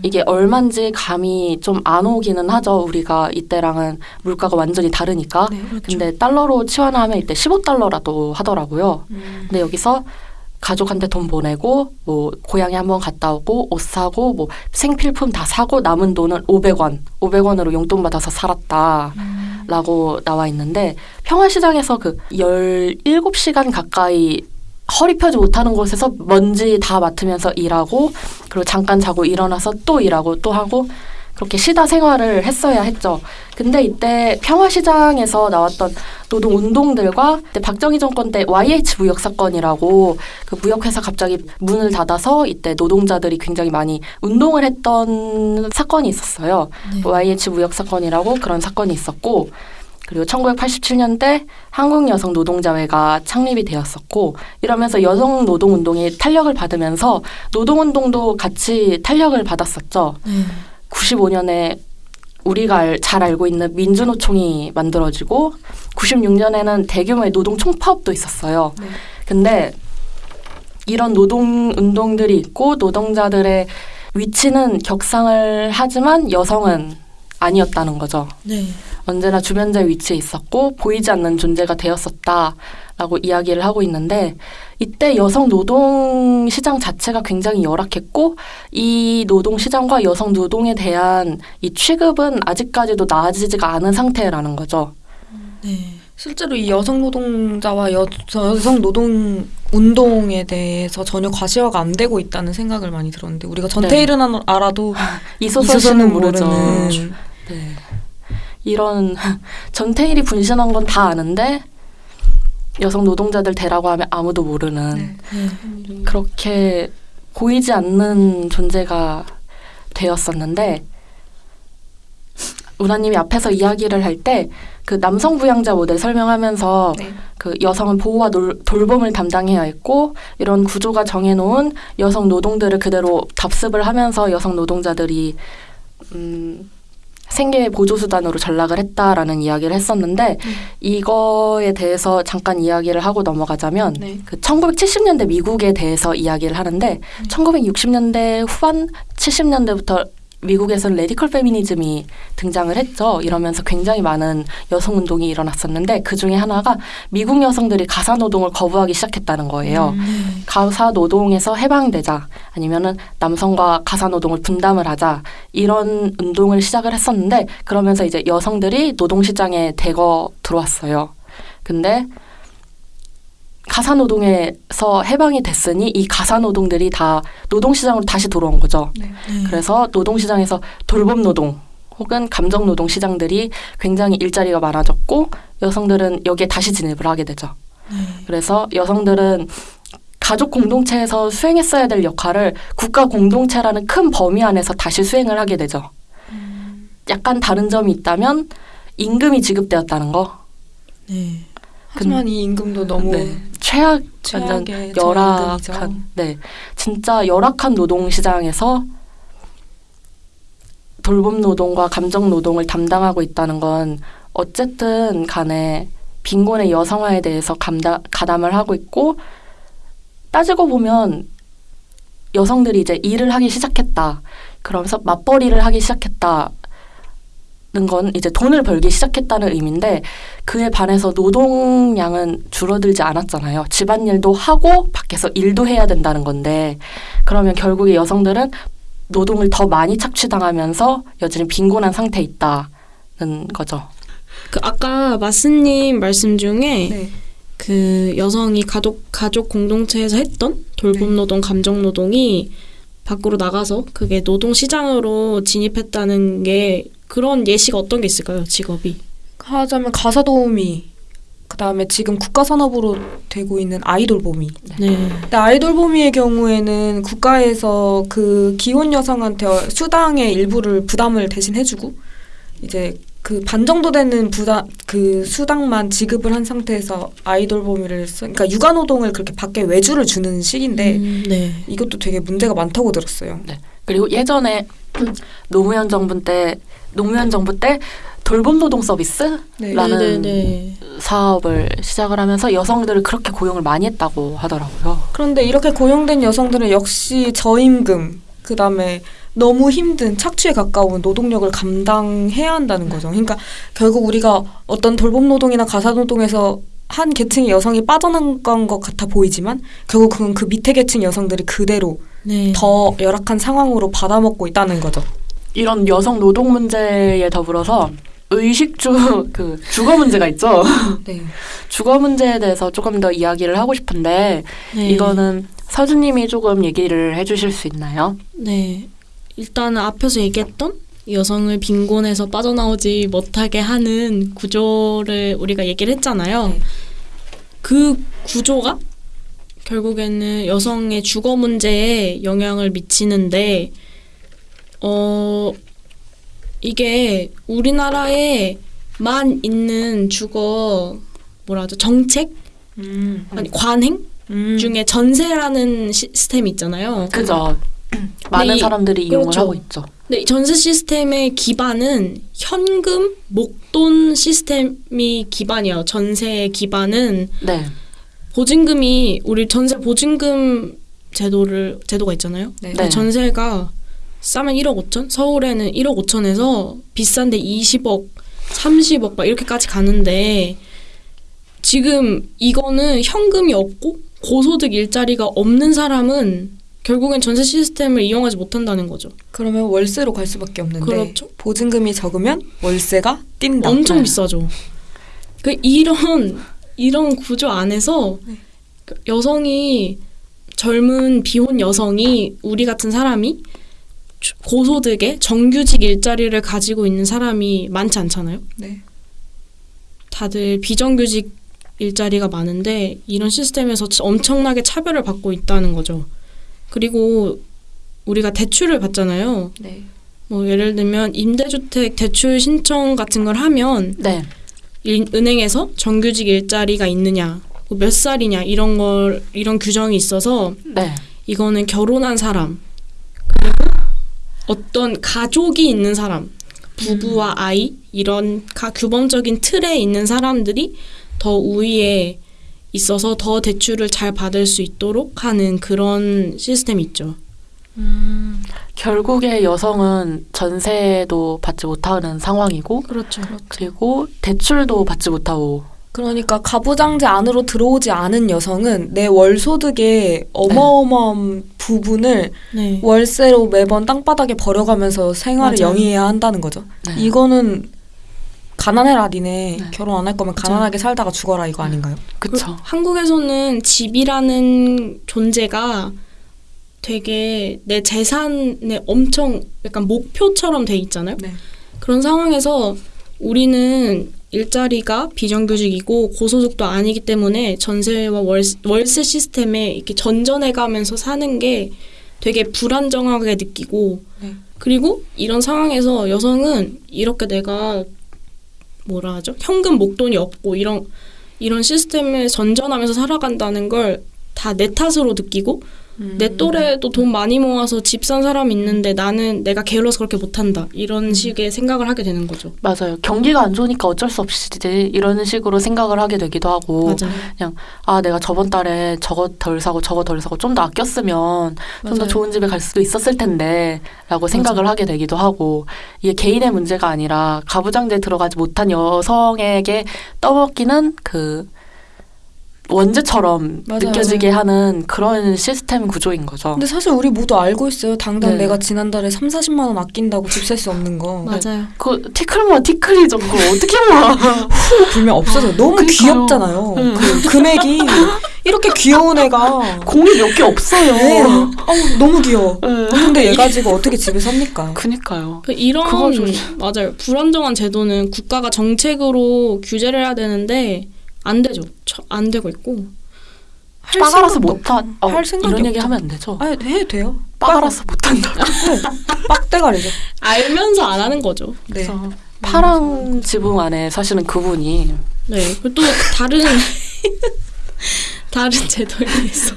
이게 얼마인지 감이 좀 안 오기는 하죠. 우리가 이때랑은 물가가 완전히 다르니까. 네. 그렇죠. 근데 달러로 치환하면 이때 15달러라도 하더라고요. 음. 근데 여기서 가족한테 돈 보내고 뭐 고향에 한번 갔다 오고 옷 사고 뭐 생필품 다 사고 남은 돈은 500원, 500원으로 용돈 받아서 살았다. 라고 나와 있는데 평화시장에서 그 17시간 가까이 허리 펴지 못하는 곳에서 먼지 다 맡으면서 일하고 그리고 잠깐 자고 일어나서 또 일하고 또 하고 그렇게 시다 생활을 했어야 했죠. 근데 이때 평화시장에서 나왔던 노동 운동들과 박정희 정권 때 YH 무역 사건이라고 그 무역회사 갑자기 문을 닫아서 이때 노동자들이 굉장히 많이 운동을 했던 사건이 있었어요. 네. YH 무역 사건이라고 그런 사건이 있었고 그리고 1987년대 한국 여성 노동자회가 창립이 되었었고 이러면서 여성 노동 운동이 탄력을 받으면서 노동 운동도 같이 탄력을 받았었죠. 네. 95년에 우리가 알- 잘 알고 있는 민주노총이 만들어지고 96년에는 대규모의 노동 총파업도 있었어요. 네. 근데 이런 노동 운동들이 있고 노동자들의 위치는 격상을 하지만 여성은 아니었다는 거죠. 네. 언제나 주변자의 위치에 있었고 보이지 않는 존재가 되었었다라고 이야기를 하고 있는데 이때 여성 노동 시장 자체가 굉장히 열악했고 이 노동 시장과 여성 노동에 대한 이 취급은 아직까지도 나아지지가 않은 상태라는 거죠. 네. 실제로 이 여성 노동자와 여, 여성 노동 운동에 대해서 전혀 과시화가 안 되고 있다는 생각을 많이 들었는데 우리가 전태일은 안- 알아도 이소선은 씨는 모르죠. 모르는 네. 이런 *laughs* 전태일이 분신한 건 다 아는데 여성 노동자들 대라고 하면 아무도 모르는 네. 네. 그렇게 보이지 않는 존재가 되었었는데 우라님이 앞에서 이야기를 할 때 그 남성 부양자 모델 설명하면서 네. 그 여성은 보호와 놀- 돌봄을 담당해야 했고 이런 구조가 정해놓은 여성 노동들을 그대로 답습을 하면서 여성 노동자들이 음, 생계 보조 수단으로 전락을 했다라는 이야기를 했었는데 이거에 대해서 잠깐 이야기를 하고 넘어가자면 네. 그 1970년대 미국에 대해서 이야기를 하는데 1960년대 후반 70년대부터 미국에서는 radical 페미니즘이 등장을 했죠. 이러면서 굉장히 많은 여성 운동이 일어났었는데 그 중에 하나가 미국 여성들이 가사 노동을 거부하기 시작했다는 거예요. 네. 가사 노동에서 해방되자 아니면은 남성과 가사 노동을 분담을 하자 이런 운동을 시작을 했었는데 그러면서 이제 여성들이 노동 시장에 대거 들어왔어요. 근데 가사 노동에서 해방이 됐으니 이 가사 노동들이 다 노동 시장으로 다시 돌아온 거죠. 네. 네. 그래서 노동 시장에서 돌봄 노동 혹은 감정 노동 시장들이 굉장히 일자리가 많아졌고 여성들은 여기에 다시 진입을 하게 되죠. 네. 그래서 여성들은 가족 공동체에서 수행했어야 될 역할을 국가 공동체라는 큰 범위 안에서 다시 수행을 하게 되죠. 약간 다른 점이 있다면 임금이 지급되었다는 거. 네. 하지만 이 임금도 너무 네. 최악 완전 최악의 열악한. 네 진짜 열악한 노동 시장에서 돌봄 노동과 감정 노동을 담당하고 있다는 건 어쨌든 간에 빈곤의 여성화에 대해서 감다, 가담을 하고 있고 따지고 보면 여성들이 이제 일을 하기 시작했다 그러면서 맞벌이를 하기 시작했다 는건 이제 돈을 벌기 시작했다는 의미인데 그에 반해서 노동량은 줄어들지 않았잖아요. 집안일도 하고 밖에서 일도 해야 된다는 건데 그러면 결국에 여성들은 노동을 더 많이 착취당하면서 여전히 빈곤한 상태에 있다는 거죠. 그 아까 마스님 말씀 중에 네. 그 여성이 가족 가족 공동체에서 했던 돌봄 네. 노동, 감정 노동이 밖으로 나가서 그게 노동 시장으로 진입했다는 게 그런 예시가 어떤 게 있을까요? 직업이. 하자면 가사 도우미 그다음에 지금 국가 산업으로 되고 있는 아이돌봄이 네. 근데 아이돌봄이의 경우에는 국가에서 그 기혼 여성한테 수당의 일부를 부담을 대신 해주고 이제 그 반 정도 되는 부담 그 수당만 지급을 한 상태에서 아이돌봄이를 쓰, 그러니까 육아 노동을 그렇게 밖에 외주를 주는 식인데 음, 네. 이것도 되게 문제가 많다고 들었어요. 그리고 예전에 노무현 정부 때 노무현 정부 때 돌봄 노동 서비스 네. 라는 네, 네, 네. 사업을 시작을 하면서 여성들을 그렇게 고용을 많이 했다고 하더라고요. 그런데 이렇게 고용된 여성들은 역시 저임금 그다음에 너무 힘든 착취에 가까운 노동력을 감당해야 한다는 거죠. 그러니까 결국 우리가 어떤 돌봄 노동이나 가사 노동에서 한 계층의 여성이 빠져나간 것 같아 보이지만 결국 그건 그 밑에 계층 여성들이 그대로 네. 더 열악한 상황으로 받아먹고 있다는 거죠. 이런 여성 노동 문제에 더불어서 의식주 *laughs* 그 주거 문제가 있죠. 네. *laughs* 주거 문제에 대해서 조금 더 이야기를 하고 싶은데 네. 이거는 서주님이 조금 얘기를 해주실 수 있나요? 네. 일단은 앞에서 얘기했던 여성을 빈곤에서 빠져나오지 못하게 하는 구조를 우리가 얘기를 했잖아요. 네. 그 구조가 결국에는 여성의 주거 문제에 영향을 미치는데 어 이게 우리나라에만 있는 주거 뭐라 하죠 정책 음. 아니 관행 음. 중에 전세라는 시스템이 있잖아요. 그죠. 많은 이- 사람들이 이용을 그렇죠. 하고 있죠. 이 전세 시스템의 기반은 현금 목돈 시스템이 기반이에요. 전세의 기반은 네. 보증금이 우리 전세 보증금 제도를 제도가 있잖아요. 네. 네. 전세가 싸면 1억 5천, 서울에는 1억 5천에서 비싼데 20억, 30억 막 이렇게까지 가는데 지금 이거는 현금이 없고 고소득 일자리가 없는 사람은 결국엔 전세 시스템을 이용하지 못한다는 거죠. 그러면 월세로 갈 수밖에 없는데 그렇죠. 보증금이 적으면 월세가 뛴다. 엄청 네. 비싸죠. 그 이런 이런 구조 안에서 그 여성이 젊은 비혼 여성이 우리 같은 사람이 주- 고소득에 정규직 일자리를 가지고 있는 사람이 많지 않잖아요. 네. 다들 비정규직 일자리가 많은데 이런 시스템에서 치- 엄청나게 차별을 받고 있다는 거죠. 그리고 우리가 대출을 받잖아요. 네. 뭐 예를 들면 임대주택 대출 신청 같은 걸 하면 네. 일- 은행에서 정규직 일자리가 있느냐, 뭐몇 살이냐 이런 걸 이런 규정이 있어서 네. 이거는 결혼한 사람 그리고 어떤 가족이 있는 사람, 부부와 아이 이런 가, 규범적인 틀에 있는 사람들이 더 우위에 있어서 더 대출을 잘 받을 수 있도록 하는 그런 시스템이 있죠. 음. 결국에 여성은 전세도 받지 못하는 상황이고 그렇죠. 그리고 대출도 받지 못하고 그러니까 가부장제 안으로 들어오지 않은 여성은 내 월소득의 어마어마한 부분을 네. 월세로 매번 땅바닥에 버려가면서 생활을 맞아요. 영위해야 한다는 거죠. 네. 이거는 가난해라 니네 네. 결혼 안 할 거면 가난하게 살다가 죽어라 이거 아닌가요? 그쵸. 한국에서는 집이라는 존재가 되게 내 재산의 엄청 약간 목표처럼 돼 있잖아요. 네. 그런 상황에서 우리는 일자리가 비정규직이고 고소득도 아니기 때문에 전세와 월세, 월세 시스템에 이렇게 전전해 가면서 사는 게 되게 불안정하게 느끼고 네. 그리고 이런 상황에서 여성은 이렇게 내가 뭐라 하죠 현금 목돈이 없고 이런 이런 시스템에 전전하면서 살아간다는 걸 다 내 탓으로 느끼고 음. 내 또래도 돈 많이 모아서 집 산 사람이 있는데 나는 내가 게을러서 그렇게 못한다 이런 식의 생각을 하게 되는 거죠. 맞아요. 경기가 안 좋으니까 어쩔 수 없이 이런 식으로 생각을 하게 되기도 하고 맞아요. 아 내가 저번 달에 저거 덜 사고 저거 덜 사고 좀 더 아꼈으면 좀더 맞아요. 좋은 집에 갈 수도 있었을 텐데라고 생각을 하게 되기도 하고 이게 개인의 문제가 아니라 가부장제에 들어가지 못한 여성에게 떠먹기는 그 원죄처럼 맞아요. 느껴지게 하는 그런 시스템 구조인 거죠. 근데 사실 우리 모두 알고 있어요. 당장 네. 내가 지난달에 3, 40만 원 아낀다고 집 살 수 없는 거. 맞아요. 그 티클 모아 티클이죠. 그거 어떻게 모아? *laughs* 후 불면 없어져요. 너무 그러니까요. 귀엽잖아요. 음. 그 금액이 이렇게 귀여운 애가 공이 몇 개 없어요. 네. 어우, 너무 귀여워. 네. 근데 얘 가지고 어떻게 집에 삽니까? 그니까요. 그 이런 맞아요. 불안정한 제도는 국가가 정책으로 규제를 해야 되는데 안 되죠. 처- 안 되고 있고. 할 빠가라서. 없고. 어, 할 생각이 이런 얘기. 하면 안 되죠. 아, 해도 돼요. 빠가라서 못한다. 빡대가리죠. 알면서 안 하는 거죠. 네. 그래서 파랑 지붕 안에 사시는 그분이 네. 또 다른 *laughs* 다른 제도에 대해서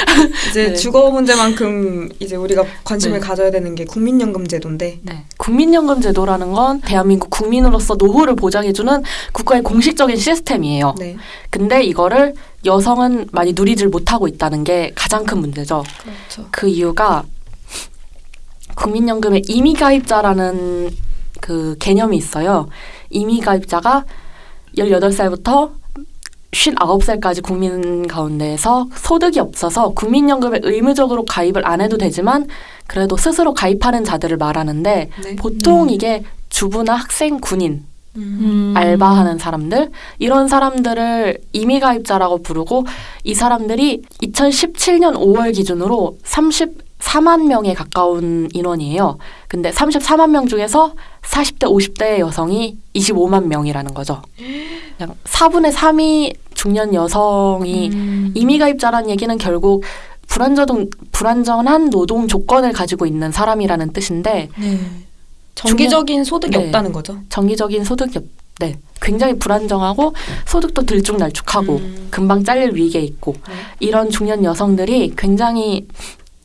*laughs* 이제 네. 주거 문제만큼 이제 우리가 관심을 네. 가져야 되는 게 국민연금 제도인데 네. 국민연금 제도라는 건 대한민국 국민으로서 노후를 보장해주는 국가의 공식적인 시스템이에요. 네. 근데 이거를 여성은 많이 누리질 못하고 있다는 게 가장 큰 문제죠. 그렇죠. 그 이유가 국민연금의 임의가입자라는 그 개념이 있어요. 임의가입자가 18살부터 59살까지 국민 가운데에서 소득이 없어서 국민연금에 의무적으로 가입을 안 해도 되지만 그래도 스스로 가입하는 자들을 말하는데 네. 보통 음. 이게 주부나 학생, 군인, 음. 알바하는 사람들 이런 사람들을 임의 가입자라고 부르고 이 사람들이 2017년 5월 기준으로 34만 명에 가까운 인원이에요. 근데 34만 명 중에서 40대 50대 여성이 25만 명이라는 거죠. 그냥 4분의 3이 중년 여성이 음. 임의가입자라는 얘기는 결국 불안정 불안전한 노동 조건을 가지고 있는 사람이라는 뜻인데 네. 정기적인 소득이 네. 없다는 거죠. 정기적인 소득이 없, 네. 굉장히 불안정하고 소득도 들쭉날쭉하고 음. 금방 잘릴 위기에 있고 네. 이런 중년 여성들이 굉장히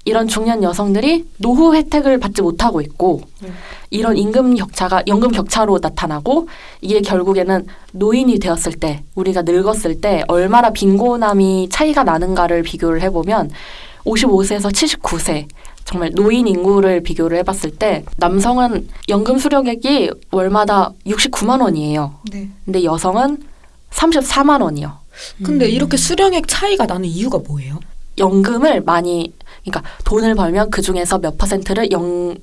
이런 중년 여성들이 노후 혜택을 받지 못하고 있고 네. 이런 임금 격차가 연금 격차로 나타나고 이게 결국에는 노인이 되었을 때 우리가 늙었을 때 얼마나 빈곤함이 차이가 나는가를 비교를 해보면 55세에서 79세 정말 노인 인구를 비교를 해봤을 때 남성은 연금 수령액이 월마다 69만 원이에요. 네. 근데 여성은 34만 원이요. 근데 음. 이렇게 수령액 차이가 나는 이유가 뭐예요? 연금을 많이 그러니까 돈을 벌면 그 중에서 몇 퍼센트를 영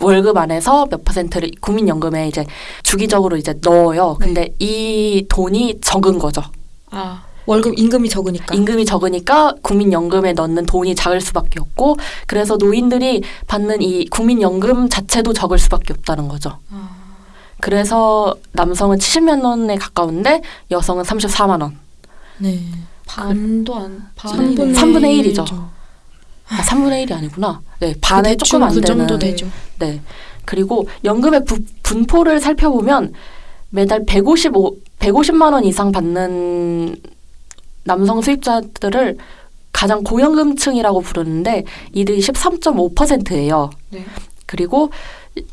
월급 안에서 몇 퍼센트를 국민연금에 이제 주기적으로 이제 넣어요. 근데 이 돈이 적은 거죠. 아 월급 임금이 적으니까. 임금이 적으니까 국민연금에 넣는 돈이 작을 수밖에 없고 그래서 노인들이 받는 이 국민연금 자체도 적을 수밖에 없다는 거죠. 아, 그래서 남성은 70만 원에 가까운데 여성은 34만 원. 네. 반도 안 반이 삼분의- 3분의 일이죠. 아, 3분의 1이 아니구나. 네, 반에 조금 안 그 되는. 정도 되죠. 네. 그리고 연금의 부, 분포를 살펴보면 매달 155, 150만 원 이상 받는 남성 수입자들을 가장 고연금층이라고 부르는데 이들이 13.5%예요. 네. 그리고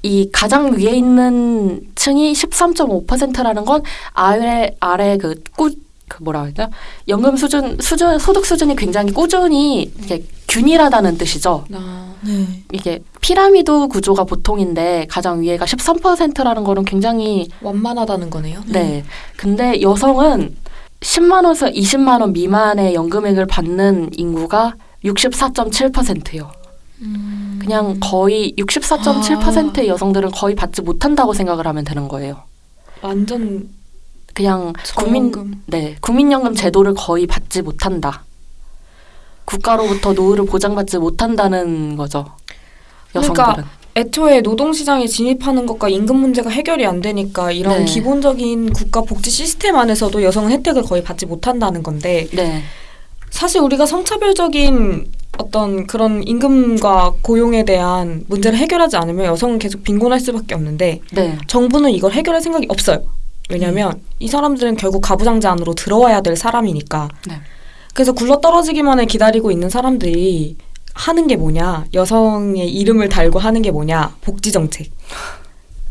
이 가장 위에 있는 층이 13.5%라는 건 아래 아래 그 꾸, 그 뭐라 그러죠? 연금 수준 수준 소득 수준이 굉장히 꾸준히 이게 균일하다는 뜻이죠. 나 네. 이게 피라미드 구조가 보통인데 가장 위에가 13%라는 거는 굉장히 완만하다는 거네요. 네. 근데 여성은 10만 원에서 20만 원 미만의 연금액을 받는 인구가 64.7%예요. 음. 그냥 거의 64.7%의 여성들은 거의 받지 못한다고 생각을 하면 되는 거예요. 완전 그냥 국민 저임금. 네 국민연금 제도를 거의 받지 못한다. 국가로부터 노후를 보장받지 못한다는 거죠. 여성들은. 그러니까 애초에 노동시장에 진입하는 것과 임금 문제가 해결이 안 되니까 이런 네. 기본적인 국가 복지 시스템 안에서도 여성은 혜택을 거의 받지 못한다는 건데 네, 사실 우리가 성차별적인 어떤 그런 임금과 고용에 대한 문제를 해결하지 않으면 여성은 계속 빈곤할 수밖에 없는데 네, 정부는 이걸 해결할 생각이 없어요. 왜냐하면 이 사람들은 결국 가부장제 안으로 들어와야 될 사람이니까. 네. 그래서 굴러 떨어지기만을 기다리고 있는 사람들이 하는 게 뭐냐? 여성의 이름을 달고 하는 게 뭐냐? 복지 정책.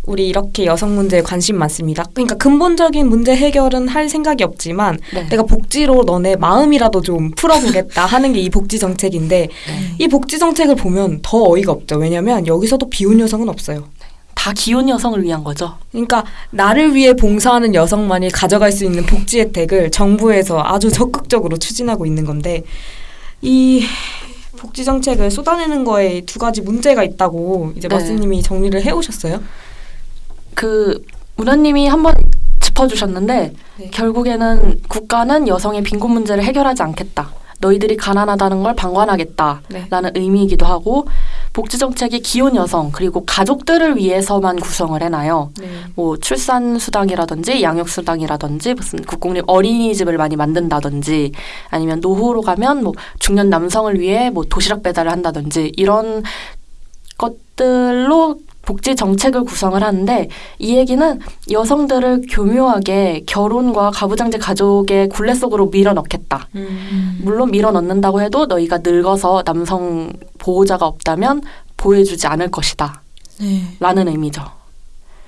우리 이렇게 여성 문제에 관심 많습니다. 그러니까 근본적인 문제 해결은 할 생각이 없지만 네. 내가 복지로 너네 마음이라도 좀 풀어보겠다 *laughs* 하는 게 이 복지 정책인데 네. 이 복지 정책을 보면 더 어이가 없죠. 왜냐하면 여기서도 비혼 여성은 없어요. 다 기혼 여성을 위한 거죠. 그러니까 나를 위해 봉사하는 여성만이 가져갈 수 있는 복지 혜택을 정부에서 아주 적극적으로 추진하고 있는 건데 이 복지 정책을 쏟아내는 거에 두 가지 문제가 있다고 이제 네. 마스님이 정리를 해오셨어요. 그 문화님이 한번 짚어주셨는데 네. 결국에는 국가는 여성의 빈곤 문제를 해결하지 않겠다. 너희들이 가난하다는 걸 방관하겠다라는 네. 의미이기도 하고 복지 정책이 기혼 여성 그리고 가족들을 위해서만 구성을 해놔요. 네. 뭐 출산 수당이라든지 양육 수당이라든지 무슨 국공립 어린이집을 많이 만든다든지 아니면 노후로 가면 뭐 중년 남성을 위해 뭐 도시락 배달을 한다든지 이런 것들로 복지 정책을 구성을 하는데 이 얘기는 여성들을 교묘하게 결혼과 가부장제 가족의 굴레 속으로 밀어넣겠다. 음. 물론 밀어넣는다고 해도 너희가 늙어서 남성 보호자가 없다면 보호해주지 않을 것이다. 네. 라는 의미죠.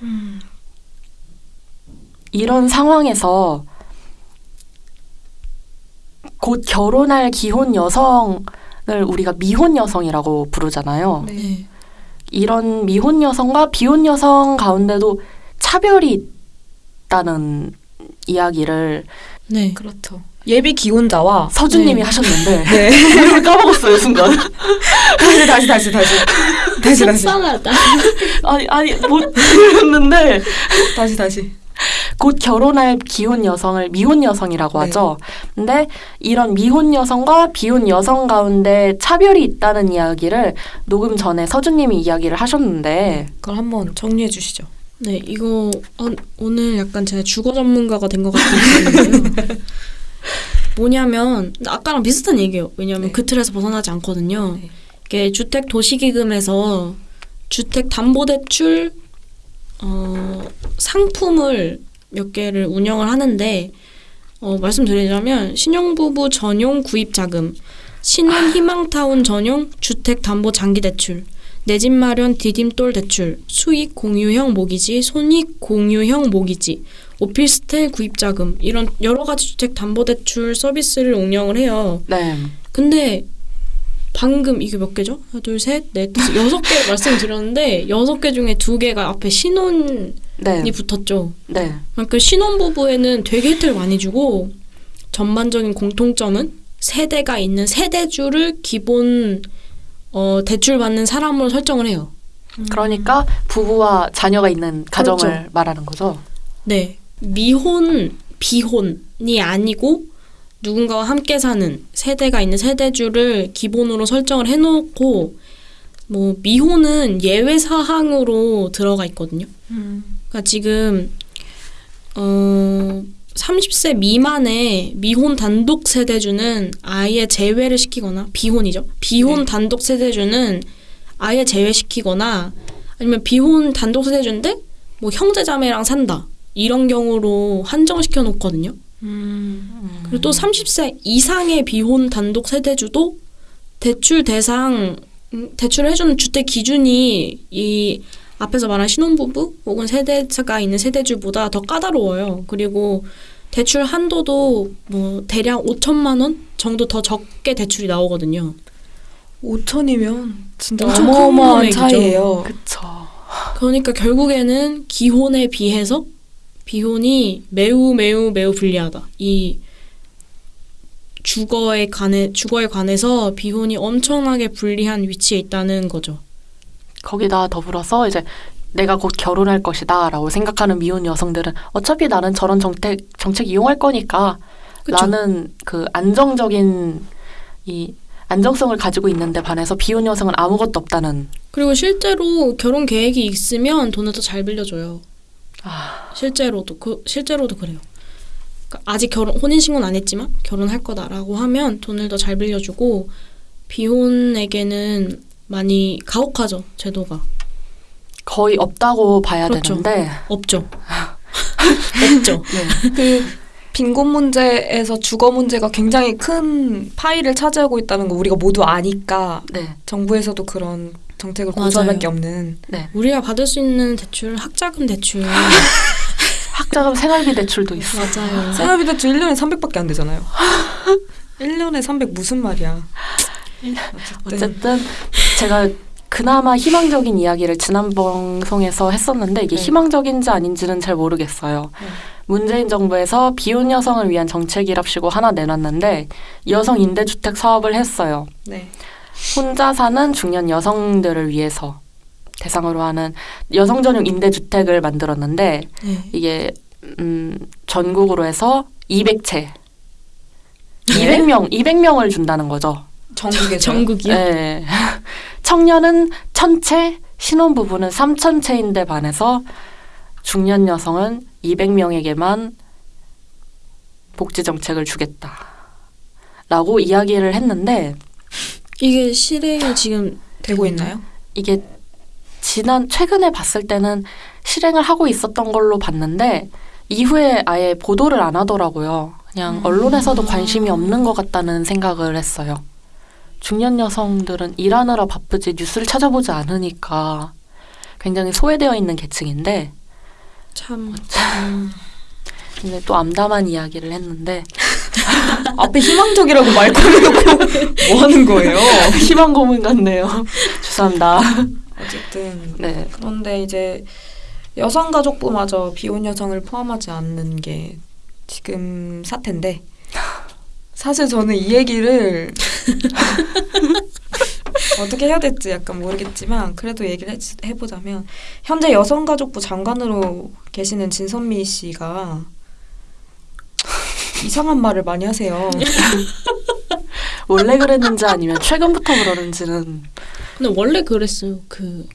음. 이런 상황에서 곧 결혼할 기혼 여성을 우리가 미혼 여성이라고 부르잖아요. 네. 네. 이런 미혼 여성과 비혼 여성 가운데도 차별이 있다는 이야기를 네. 그렇죠. 예비 기혼자와 서준님이 네. 하셨는데 *laughs* 네. 이름을 *laughs* 까먹었어요 순간. 다시 다시 다시 다시 다시 다시 속상하다. 아니 아니 못 들었는데 다시 다시 곧 결혼할 기혼 여성을 미혼 여성이라고 네. 하죠. 근데 이런 미혼 여성과 비혼 여성 가운데 차별이 있다는 이야기를 녹음 전에 서준님이 이야기를 하셨는데 그걸 한번 정리해 주시죠. 네, 이거 어, 오늘 약간 제가 주거 전문가가 된 것 같은데요. *laughs* 뭐냐면 아까랑 비슷한 얘기예요. 왜냐하면 네. 그 틀에서 벗어나지 않거든요. 네. 이게 주택 도시기금에서 주택 담보대출 어, 상품을 몇 개를 운영을 하는데 어, 말씀드리자면 신혼부부 전용 구입자금, 신혼 희망타운 전용 주택 담보 장기 대출, 내 집 마련 디딤돌 대출, 수익 공유형 모기지, 손익 공유형 모기지, 오피스텔 구입자금 이런 여러 가지 주택 담보 대출 서비스를 운영을 해요. 네. 근데 방금 이게 몇 개죠? 하나, 둘, 셋, 넷, 다섯, 여섯 개 말씀드렸는데 여섯 개 중에 두 개가 앞에 신혼이 네. 붙었죠. 네. 그러니까 신혼부부에는 되게 혜택을 많이 주고 전반적인 공통점은 세대가 있는 세대주를 기본 어, 대출 받는 사람으로 설정을 해요. 그러니까 부부와 자녀가 있는 가정을 그렇죠. 말하는 거죠. 네. 미혼, 비혼이 아니고 누군가와 함께 사는 세대가 있는 세대주를 기본으로 설정을 해놓고 뭐 미혼은 예외 사항으로 들어가 있거든요. 그러니까 지금 어 30세 미만의 미혼 단독 세대주는 아예 제외를 시키거나 비혼이죠. 비혼 네. 단독 세대주는 아예 제외시키거나 아니면 비혼 단독 세대주인데 뭐 형제 자매랑 산다 이런 경우로 한정시켜 놓거든요. 음. 그리고 또 30세 이상의 비혼 단독 세대주도 대출 대상 음, 대출을 해주는 주택 기준이 이 앞에서 말한 신혼부부 혹은 세대가 있는 세대주보다 더 까다로워요. 그리고 대출 한도도 뭐 대략 5천만 원 정도 더 적게 대출이 나오거든요. 5천이면 진짜 어마어마한. 차이예요. 그쵸. 그러니까 결국에는 기혼에 비해서 비혼이 매우 매우 매우 불리하다. 이 주거에 관해 주거에 관해서 비혼이 엄청나게 불리한 위치에 있다는 거죠. 거기다 더불어서 이제 내가 곧 결혼할 것이다 라고 생각하는 미혼 여성들은 어차피 나는 저런 정책 정책 이용할 거니까 그쵸? 나는 그 안정적인 이 안정성을 가지고 있는데 반해서 비혼 여성은 아무것도 없다는 그리고 실제로 결혼 계획이 있으면 돈을 더 잘 빌려줘요. 아, 실제로도 그 실제로도 그래요. 그러니까 아직 결혼 혼인 신고는 안 했지만 결혼할 거다라고 하면 돈을 더 잘 빌려주고 비혼에게는 많이 가혹하죠 제도가 거의 없다고 봐야 그렇죠. 되는데 없죠. *laughs* 없죠. 네. 그 빈곤 문제에서 주거 문제가 굉장히 큰 파일을 차지하고 있다는 거 우리가 모두 아니까 네. 정부에서도 그런 정책을 맞아요. 고수할 밖에 없는 네. 우리가 받을 수 있는 대출 학자금 대출 *laughs* 학자금 생활비 대출도 있어. 맞아요. 생활비 대출 1년에 300밖에 안 되잖아요. *laughs* 1년에 300 무슨 말이야. 어쨌든 어쨌든 제가 그나마 희망적인 이야기를 지난 방송에서 했었는데 이게 네. 희망적인지 아닌지는 잘 모르겠어요. 네. 문재인 정부에서 비혼 여성을 위한 정책이랍시고 하나 내놨는데 여성 임대주택 사업을 했어요. 네. 혼자 사는 중년 여성들을 위해서 대상으로 하는 여성 전용 임대주택을 만들었는데 네. 이게 음, 전국으로 해서 200채, 네? 200명, 200명을 준다는 거죠. 전국에서 전국이요? 네. *laughs* 청년은 1000채, 신혼부부는 3000채인데 반해서 중년 여성은 200명에게만 복지 정책을 주겠다. 라고 이야기를 했는데 이게 실행이 지금 되고 있나요? 이게 지난 최근에 봤을 때는 실행을 하고 있었던 걸로 봤는데 이후에 아예 보도를 안 하더라고요. 그냥 음. 언론에서도 관심이 없는 것 같다는 생각을 했어요. 중년 여성들은 일하느라 바쁘지 뉴스를 찾아보지 않으니까 굉장히 소외되어 있는 계층인데 참 근데 또 암담한 이야기를 했는데 *laughs* 앞에 희망적이라고 말 걸어놓고 뭐 하는 거예요? *laughs* 희망 고문 같네요. *laughs* 죄송합니다. 어쨌든 네. 그런데 이제 여성 가족부마저 비혼 여성을 포함하지 않는 게 지금 사태인데 사실 저는 이 얘기를 *laughs* 어떻게 해야 될지 약간 모르겠지만 그래도 얘기를 해- 해보자면 현재 여성가족부 장관으로 계시는 진선미 씨가 이상한 말을 많이 하세요. *laughs* 원래 그랬는지 아니면 최근부터 그러는지는 근데 원래 그랬어요. 그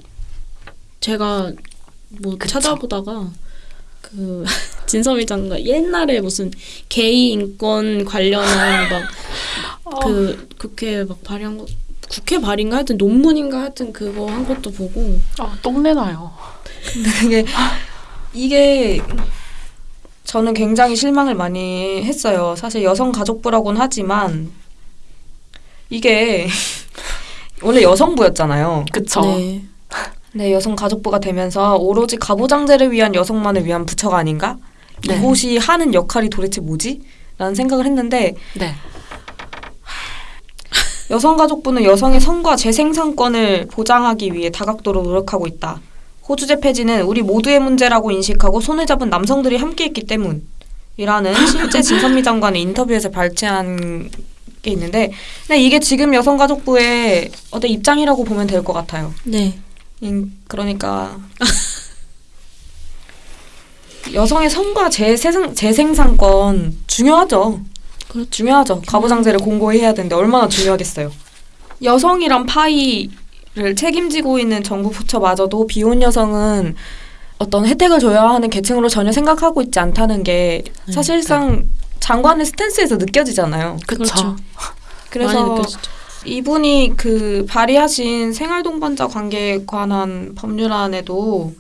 제가 뭐 그쵸. 찾아보다가 그 *laughs* 진서미 장관 옛날에 무슨 게이 인권 관련한 막그 국회 막 발의한 거 국회 발의인가 하여튼 논문인가 하여튼 그거 한 것도 보고 아, 똥내나요. 이게 이게 저는 굉장히 실망을 많이 했어요. 사실 여성가족부라고는 하지만 이게 *laughs* 원래 여성부였잖아요. 그쵸. 네. 네, 여성가족부가 되면서 오로지 가부장제를 위한 여성만을 위한 부처가 아닌가? 네. 이곳이 하는 역할이 도대체 뭐지? 라는 생각을 했는데 네. *sighs* 여성가족부는 여성의 성과 재생산권을 보장하기 위해 다각도로 노력하고 있다. 호주제 폐지는 우리 모두의 문제라고 인식하고 손을 잡은 남성들이 함께했기 때문이라는 *laughs* 실제 진선미 장관의 인터뷰에서 발췌한 게 있는데, 근데 이게 지금 여성가족부의 어떤 입장이라고 보면 될 것 같아요. 네. 인- 그러니까 여성의 성과 재생, 재생산권 중요하죠. 그렇죠. 중요하죠. 가부장제를 공고히 해야 되는데 얼마나 중요하겠어요. 여성이란 파이를 책임지고 있는 정부 부처마저도 비혼 여성은 어떤 혜택을 줘야 하는 계층으로 전혀 생각하고 있지 않다는 게 네. 사실상 장관의 스탠스에서 느껴지잖아요. 그렇죠. 그래서. 이분이 그 발의하신 생활동반자 관계에 관한 법률안에도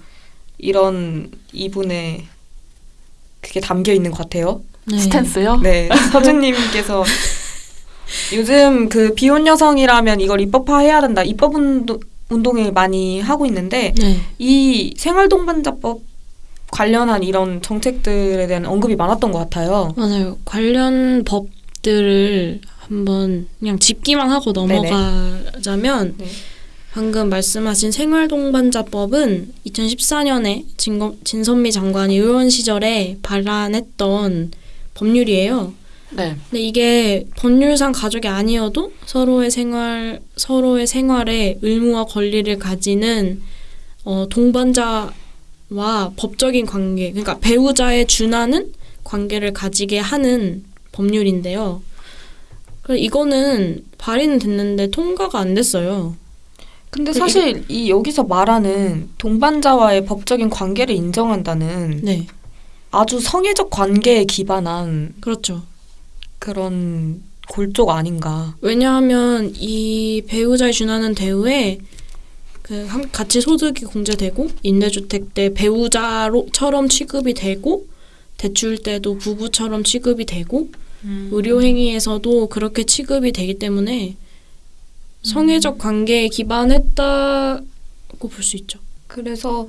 이런 이분의 그게 담겨 있는 것 같아요. 네. 스탠스요? 네, 서준님께서 *laughs* 요즘 그 비혼 여성이라면 이걸 입법화해야 된다. 입법 운동, 운동을 많이 하고 있는데 네. 이 생활동반자법 관련한 이런 정책들에 대한 언급이 많았던 것 같아요. 맞아요. 관련 법들을 한번 그냥 짚기만 하고 넘어가자면 네. 방금 말씀하신 생활동반자법은 2014년에 진거, 진선미 장관이 의원 시절에 발안했던 법률이에요. 네. 근데 이게 법률상 가족이 아니어도 서로의 생활 서로의 생활에 의무와 권리를 가지는 어, 동반자와 법적인 관계, 그러니까 배우자에 준하는 관계를 가지게 하는 법률인데요. 이거는 발의는 됐는데 통과가 안 됐어요. 근데 그 사실 이 여기서 말하는 동반자와의 법적인 관계를 인정한다는 네, 아주 성애적 관계에 기반한 그렇죠. 그런 골족 아닌가. 왜냐하면 이 배우자에 준하는 대우에 그 한- 같이 소득이 공제되고 임대주택 때 배우자로처럼 취급이 되고 대출 때도 부부처럼 취급이 되고 의료 행위에서도 그렇게 취급이 되기 때문에 성애적 관계에 기반했다고 볼 수 있죠. 그래서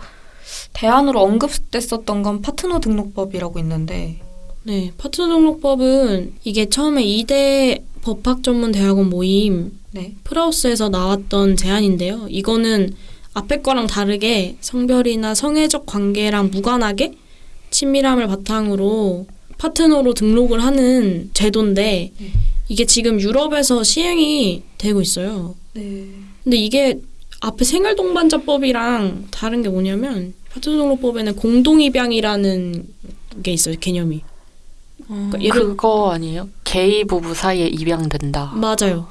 대안으로 언급됐었던 건 파트너 등록법이라고 있는데 네, 파트너 등록법은 이게 처음에 이대 법학 전문 대학원 모임 네. 프라우스에서 나왔던 제안인데요. 이거는 앞에 거랑 다르게 성별이나 성애적 관계랑 무관하게 친밀함을 바탕으로 파트너로 등록을 하는 제도인데 네. 이게 지금 유럽에서 시행이 되고 있어요. 네. 근데 이게 앞에 생활동반자법이랑 다른 게 뭐냐면 파트너 등록법에는 공동입양이라는 게 있어요, 개념이. 그러니까 예를 그거 아니에요? 게이 부부 사이에 입양된다. 맞아요.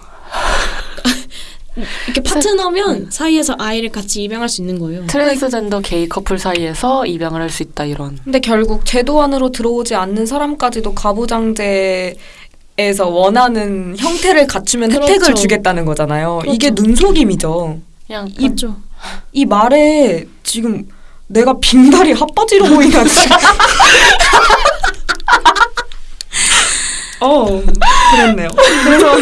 이렇게 파트너면 사이에서 아이를 같이 입양할 수 있는 거예요. 트랜스젠더 게이 커플 사이에서 입양을 할 수 있다 이런. 근데 결국 제도 안으로 들어오지 않는 사람까지도 가부장제 에서 원하는 형태를 갖추면 그렇죠. 혜택을 주겠다는 거잖아요. 그렇죠. 이게 눈속임이죠. 그냥 이- 맞죠. 이 말에 지금 내가 빙다리 핫바지로 보이나 지금. *laughs* 어, 그랬네요. 그래서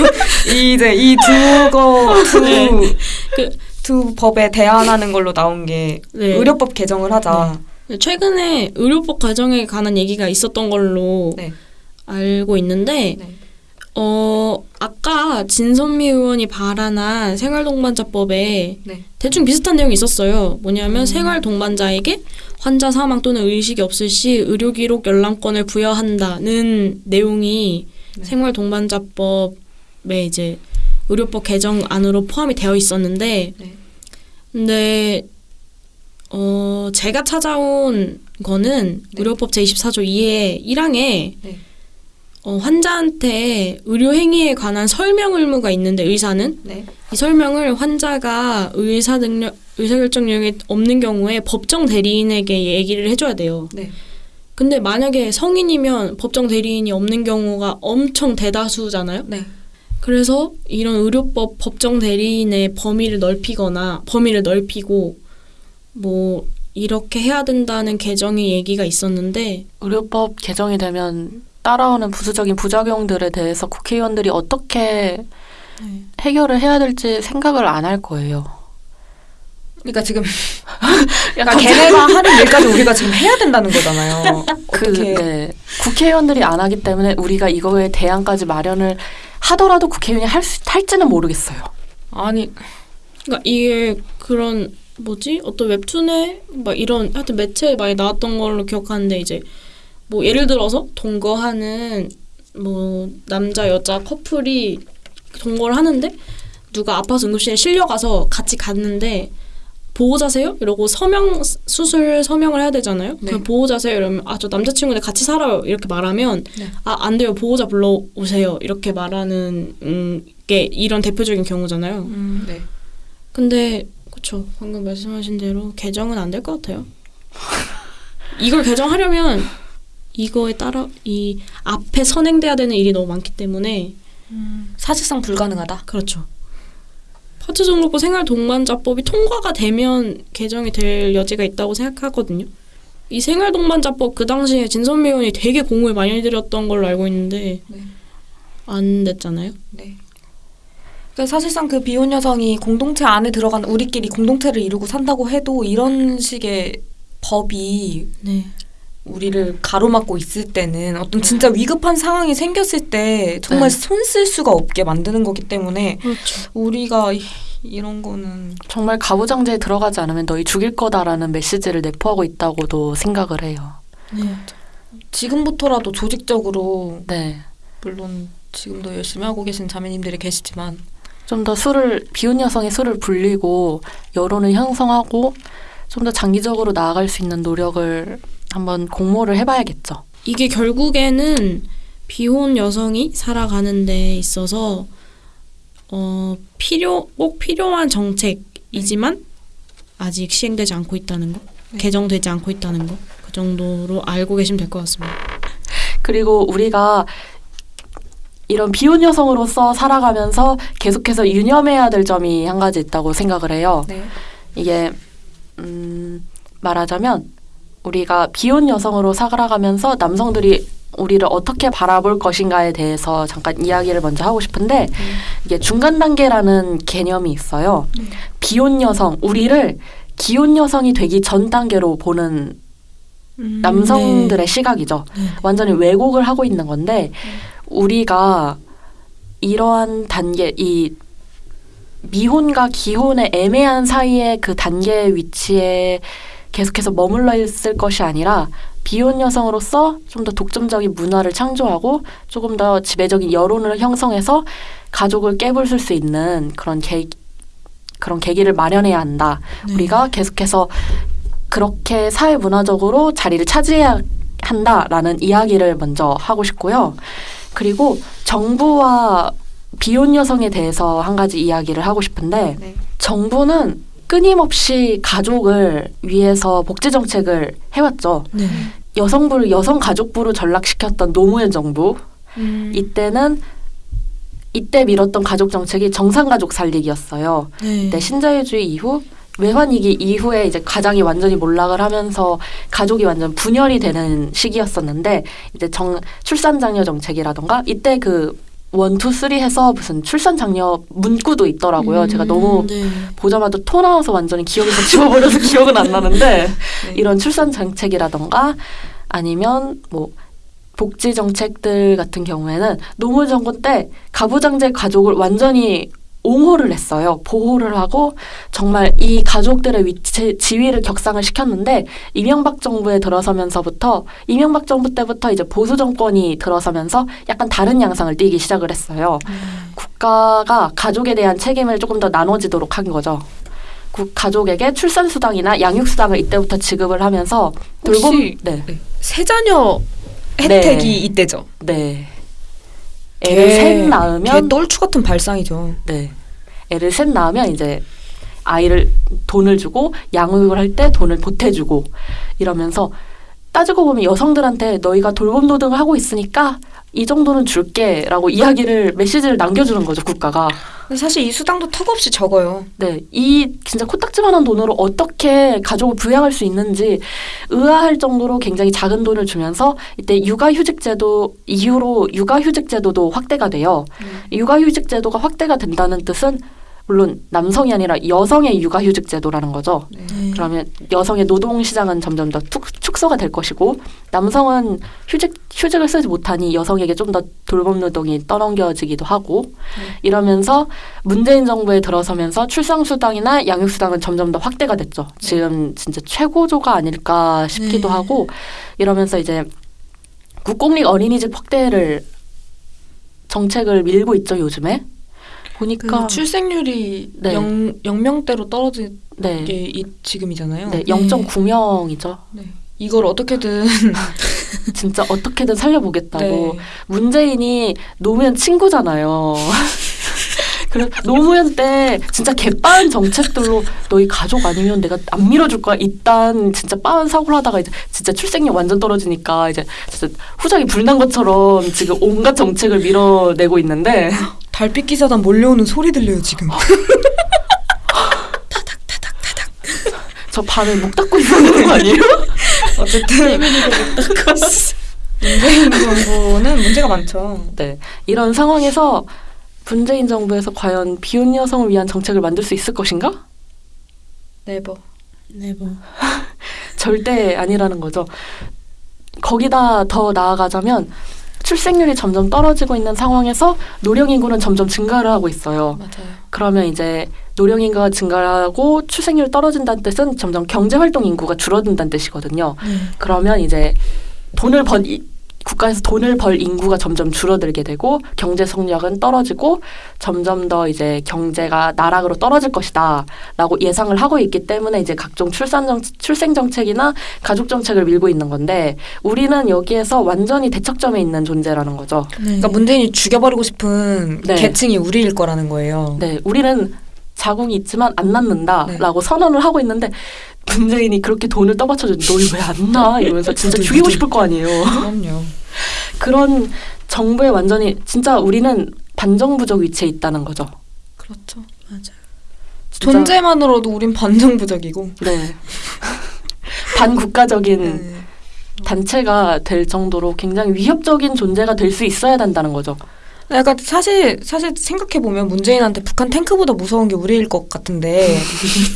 이제 이 두거 두, 네. 그- 두 법에 대안하는 걸로 나온 게 네. 의료법 개정을 하자. 최근에 의료법 과정에 관한 얘기가 있었던 걸로 네. 알고 있는데 네. 어 아까 진선미 의원이 발안한 생활동반자법에 네. 대충 비슷한 내용이 있었어요. 뭐냐면 음. 생활동반자에게 환자 사망 또는 의식이 없을 시 의료기록 열람권을 부여한다는 내용이 네. 생활 동반자법에 이제 의료법 개정 안으로 포함이 되어 있었는데 네. 근데 어 제가 찾아온 거는 네. 의료법 제24조 2의 1항에 네. 어, 환자한테 의료 행위에 관한 설명 의무가 있는데 의사는 네. 이 설명을 환자가 의사 능력 의사결정력이 없는 경우에 법정 대리인에게 얘기를 해줘야 돼요. 네. 근데 만약에 성인이면 법정 대리인이 없는 경우가 엄청 대다수잖아요. 네. 그래서 이런 의료법 법정 대리인의 범위를 넓히거나 범위를 넓히고 뭐 이렇게 해야 된다는 개정의 얘기가 있었는데 의료법 개정이 되면 따라오는 부수적인 부작용들에 대해서 국회의원들이 어떻게 해결을 해야 될지 생각을 안 할 거예요. 그러니까 지금 *laughs* 그러니까 걔네가 하는 *laughs* 일까지 우리가 지금 해야 된다는 거잖아요. 그, 어떻게 네. 국회의원들이 안 하기 때문에 우리가 이거에 대안까지 마련을 하더라도 국회의원이 할 수, 할지는 모르겠어요. 아니 그러니까 이게 그런 뭐지 어떤 웹툰에 막 이런 하여튼 매체에 많이 나왔던 걸로 기억하는데 이제 뭐 예를 들어서 동거하는 뭐 남자 여자 커플이 동거를 하는데 누가 아파서 응급실에 실려가서 같이 갔는데 보호자세요? 이러고 서명 수술 서명을 해야 되잖아요. 네. 그럼 보호자세요? 이러면 아 저 남자친구인데 같이 살아요 이렇게 말하면 네. 아안 돼요 보호자 불러 오세요 이렇게 말하는 음, 게 이런 대표적인 경우잖아요. 음, 네. 근데 그쵸 방금 말씀하신 대로 개정은 안 될 것 같아요. *laughs* 이걸 개정하려면 이거에 따라 이 앞에 선행돼야 되는 일이 너무 많기 때문에 사실상 불가능하다. 그렇죠. 파트 등록부 생활 동반자법이 통과가 되면 개정이 될 여지가 있다고 생각하거든요. 이 생활 동반자법 그 당시에 진선미 의원이 되게 공을 많이 들였던 걸로 알고 있는데 네. 안 됐잖아요. 네. 그러니까 사실상 그 비혼 여성이 공동체 안에 들어간 우리끼리 공동체를 이루고 산다고 해도 이런 식의 법이 네. 우리를 가로막고 있을 때는 어떤 진짜 위급한 상황이 생겼을 때 정말 네. 손쓸 수가 없게 만드는 거기 때문에 그렇죠. 우리가 이- 이런 거는 정말 가부장제에 들어가지 않으면 너희 죽일 거다라는 메시지를 내포하고 있다고도 생각을 해요. 네. 지금부터라도 조직적으로 네. 물론 지금도 열심히 하고 계신 자매님들이 계시지만 좀 더 술을 비혼 여성이 술을 불리고 여론을 형성하고 좀 더 장기적으로 나아갈 수 있는 노력을 한번 공모를 해봐야겠죠. 이게 결국에는 비혼 여성이 살아가는 데 있어서 어 필요 꼭 필요한 정책이지만 아직 시행되지 않고 있다는 거, 네. 개정되지 않고 있다는 거. 그 정도로 알고 계시면 될 것 같습니다. 그리고 우리가 이런 비혼 여성으로서 살아가면서 계속해서 유념해야 될 점이 한 가지 있다고 생각을 해요. 네. 이게 음, 말하자면 우리가 비혼 여성으로 살아가면서 남성들이 우리를 어떻게 바라볼 것인가에 대해서 잠깐 이야기를 먼저 하고 싶은데 이게 중간 단계라는 개념이 있어요. 네. 비혼 여성 우리를 기혼 여성이 되기 전 단계로 보는 음, 남성들의 시각이죠. 네. 완전히 왜곡을 하고 있는 건데 우리가 이러한 단계 이 미혼과 기혼의 애매한 사이의 그 단계 위치에 계속해서 머물러 있을 것이 아니라 비혼 여성으로서 좀 더 독점적인 문화를 창조하고 조금 더 지배적인 여론을 형성해서 가족을 깨부술 수 있는 그런 계 그런 계기를 마련해야 한다. 네. 우리가 계속해서 그렇게 사회 문화적으로 자리를 차지해야 한다라는 이야기를 먼저 하고 싶고요. 그리고 정부와 비혼 여성에 대해서 한 가지 이야기를 하고 싶은데 네. 정부는 끊임없이 가족을 위해서 복지 정책을 해왔죠. 네. 여성부를 여성 가족부로 전락시켰던 노무현 정부 음, 이때는 이때 밀었던 가족 정책이 정상 가족 살리기였어요. 네. 네, 신자유주의 이후 외환위기 이후에 이제 가장이 완전히 몰락을 하면서 가족이 완전 분열이 되는 시기였었는데 이제 정 출산 장려 정책이라던가 이때 그 one two three 해서 무슨 출산 장려 문구도 있더라고요. 음, 제가 너무 네. 보자마자 토 나와서 완전히 기억에서 지워버려서 *laughs* 기억은 안 나는데 네. 이런 출산 정책이라던가 아니면 뭐 복지 정책들 같은 경우에는 노무현 정권 때 가부장제 가족을 완전히 옹호를 했어요. 보호를 하고 정말 이 가족들의 위치 지위를 격상을 시켰는데 이명박 정부에 들어서면서부터 이명박 정부 때부터 이제 보수 정권이 들어서면서 약간 다른 양상을 띠기 시작을 했어요. 국가가 가족에 대한 책임을 조금 더 나눠지도록 한 거죠. 국 가족에게 출산 수당이나 양육 수당을 이때부터 지급을 하면서 돌봄 네. 네. 세자녀 네. 혜택이 이때죠. 네. 애를 셋 낳으면 개 똘추 같은 발상이죠. 네. 애를 셋 낳으면 이제 아이를 돈을 주고 양육을 할 때 돈을 보태주고 이러면서 따지고 보면 여성들한테 너희가 돌봄 노동을 하고 있으니까 이 정도는 줄게라고 이야기를 메시지를 남겨주는 거죠 국가가. 근데 사실 이 수당도 턱없이 적어요. 네, 이 진짜 코딱지만한 돈으로 어떻게 가족을 부양할 수 있는지 의아할 정도로 굉장히 작은 돈을 주면서 이때 육아휴직제도 이후로 육아휴직제도도 확대가 돼요. 육아휴직제도가 확대가 된다는 뜻은 물론 남성이 아니라 여성의 육아휴직 제도라는 거죠. 네. 네. 그러면 여성의 노동 시장은 점점 더 툭, 축소가 될 것이고 남성은 휴직 휴직을 쓰지 못하니 여성에게 좀 더 돌봄 노동이 떠넘겨지기도 하고 이러면서 문재인 정부에 들어서면서 출산 수당이나 양육 수당은 점점 더 확대가 됐죠. 지금 진짜 최고조가 아닐까 싶기도 네. 하고 이러면서 이제 국공립 어린이집 확대를 정책을 밀고 있죠 요즘에 보니까 그 출생률이 네. 영, 0명대로 떨어진 네, 게 이, 지금이잖아요. 네 0.9명이죠. 네. 이걸 어떻게든 *laughs* 진짜 어떻게든 살려보겠다고 네. 문재인이 노무현 친구잖아요. *laughs* 그래 노무현 때 진짜 개빠른 정책들로 너희 가족 아니면 내가 안 밀어줄 거야. 일단 진짜 빠른 사고를 하다가 이제 진짜 출생률 완전 떨어지니까 이제 진짜 후작이 불난 것처럼 지금 온갖 정책을 밀어내고 있는데 *laughs* 달빛 기사단 몰려오는 소리 들려요 지금. *laughs* 저 밤에 목 닫고 있는 거 아니에요? *laughs* 어쨌든 문재인 정부는 문제가 많죠. 네 이런 상황에서 문재인 정부에서 과연 비혼 여성을 위한 정책을 만들 수 있을 것인가? 네버. 네, 뭐. *laughs* 절대 아니라는 거죠. 거기다 더 나아가자면 출생률이 점점 떨어지고 있는 상황에서 노령 인구는 점점 증가를 하고 있어요. 맞아요. 그러면 이제 노령 인구가 증가하고 출생률 떨어진다는 뜻은 점점 경제 활동 인구가 줄어든다는 뜻이거든요. 네. 그러면 이제 돈을 번 이- 국가에서 돈을 벌 인구가 점점 줄어들게 되고 경제 성장은 떨어지고 점점 더 이제 경제가 나락으로 떨어질 것이다라고 예상을 하고 있기 때문에 이제 각종 출산 정 출생 정책이나 가족 정책을 밀고 있는 건데 우리는 여기에서 완전히 대척점에 있는 존재라는 거죠. 네. 그러니까 문재인이 죽여버리고 싶은 네. 계층이 우리일 거라는 거예요. 네, 우리는 자궁이 있지만 안 낳는다라고 네. 선언을 하고 있는데 문재인이 그렇게 돈을 떠받쳐주는데 너희 왜안 낳아? 이러면서 진짜 죽이고 싶을 거 아니에요. 그럼요. 그런 정부에 완전히 진짜 우리는 반정부적 위치에 있다는 거죠. 그렇죠. 맞아요. 진짜, 존재만으로도 우린 반정부적이고. 네. *laughs* 반국가적인 네. 단체가 될 정도로 굉장히 위협적인 존재가 될 수 있어야 된다는 거죠. 약간 사실 사실 생각해 보면 문재인한테 북한 탱크보다 무서운 게 우리일 것 같은데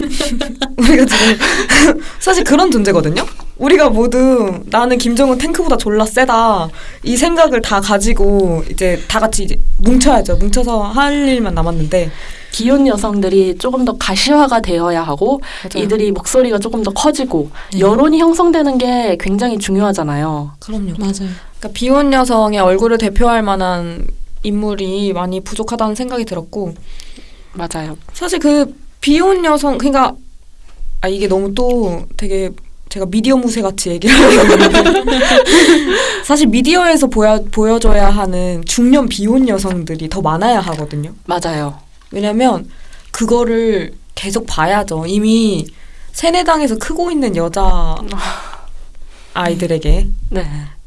*laughs* 우리가 지금 *laughs* 사실 그런 존재거든요. 우리가 모두 나는 김정은 탱크보다 졸라 세다 이 생각을 다 가지고 이제 다 같이 이제 뭉쳐야죠. 뭉쳐서 할 일만 남았는데 기혼 여성들이 조금 더 가시화가 되어야 하고 맞아요. 이들이 목소리가 조금 더 커지고 네. 여론이 형성되는 게 굉장히 중요하잖아요. 그럼요. 맞아요. 그러니까 비혼 여성의 얼굴을 대표할 만한 인물이 많이 부족하다는 생각이 들었고 맞아요. 사실 그 비혼 여성 그러니까 아 이게 너무 또 되게 제가 미디어 무새 같이 얘기를 하는데 *laughs* 사실 미디어에서 보여 보여줘야 하는 중년 비혼 여성들이 더 많아야 하거든요. 맞아요. 왜냐면 그거를 계속 봐야죠. 이미 세뇌당에서 크고 있는 여자 *laughs* 아이들에게 네.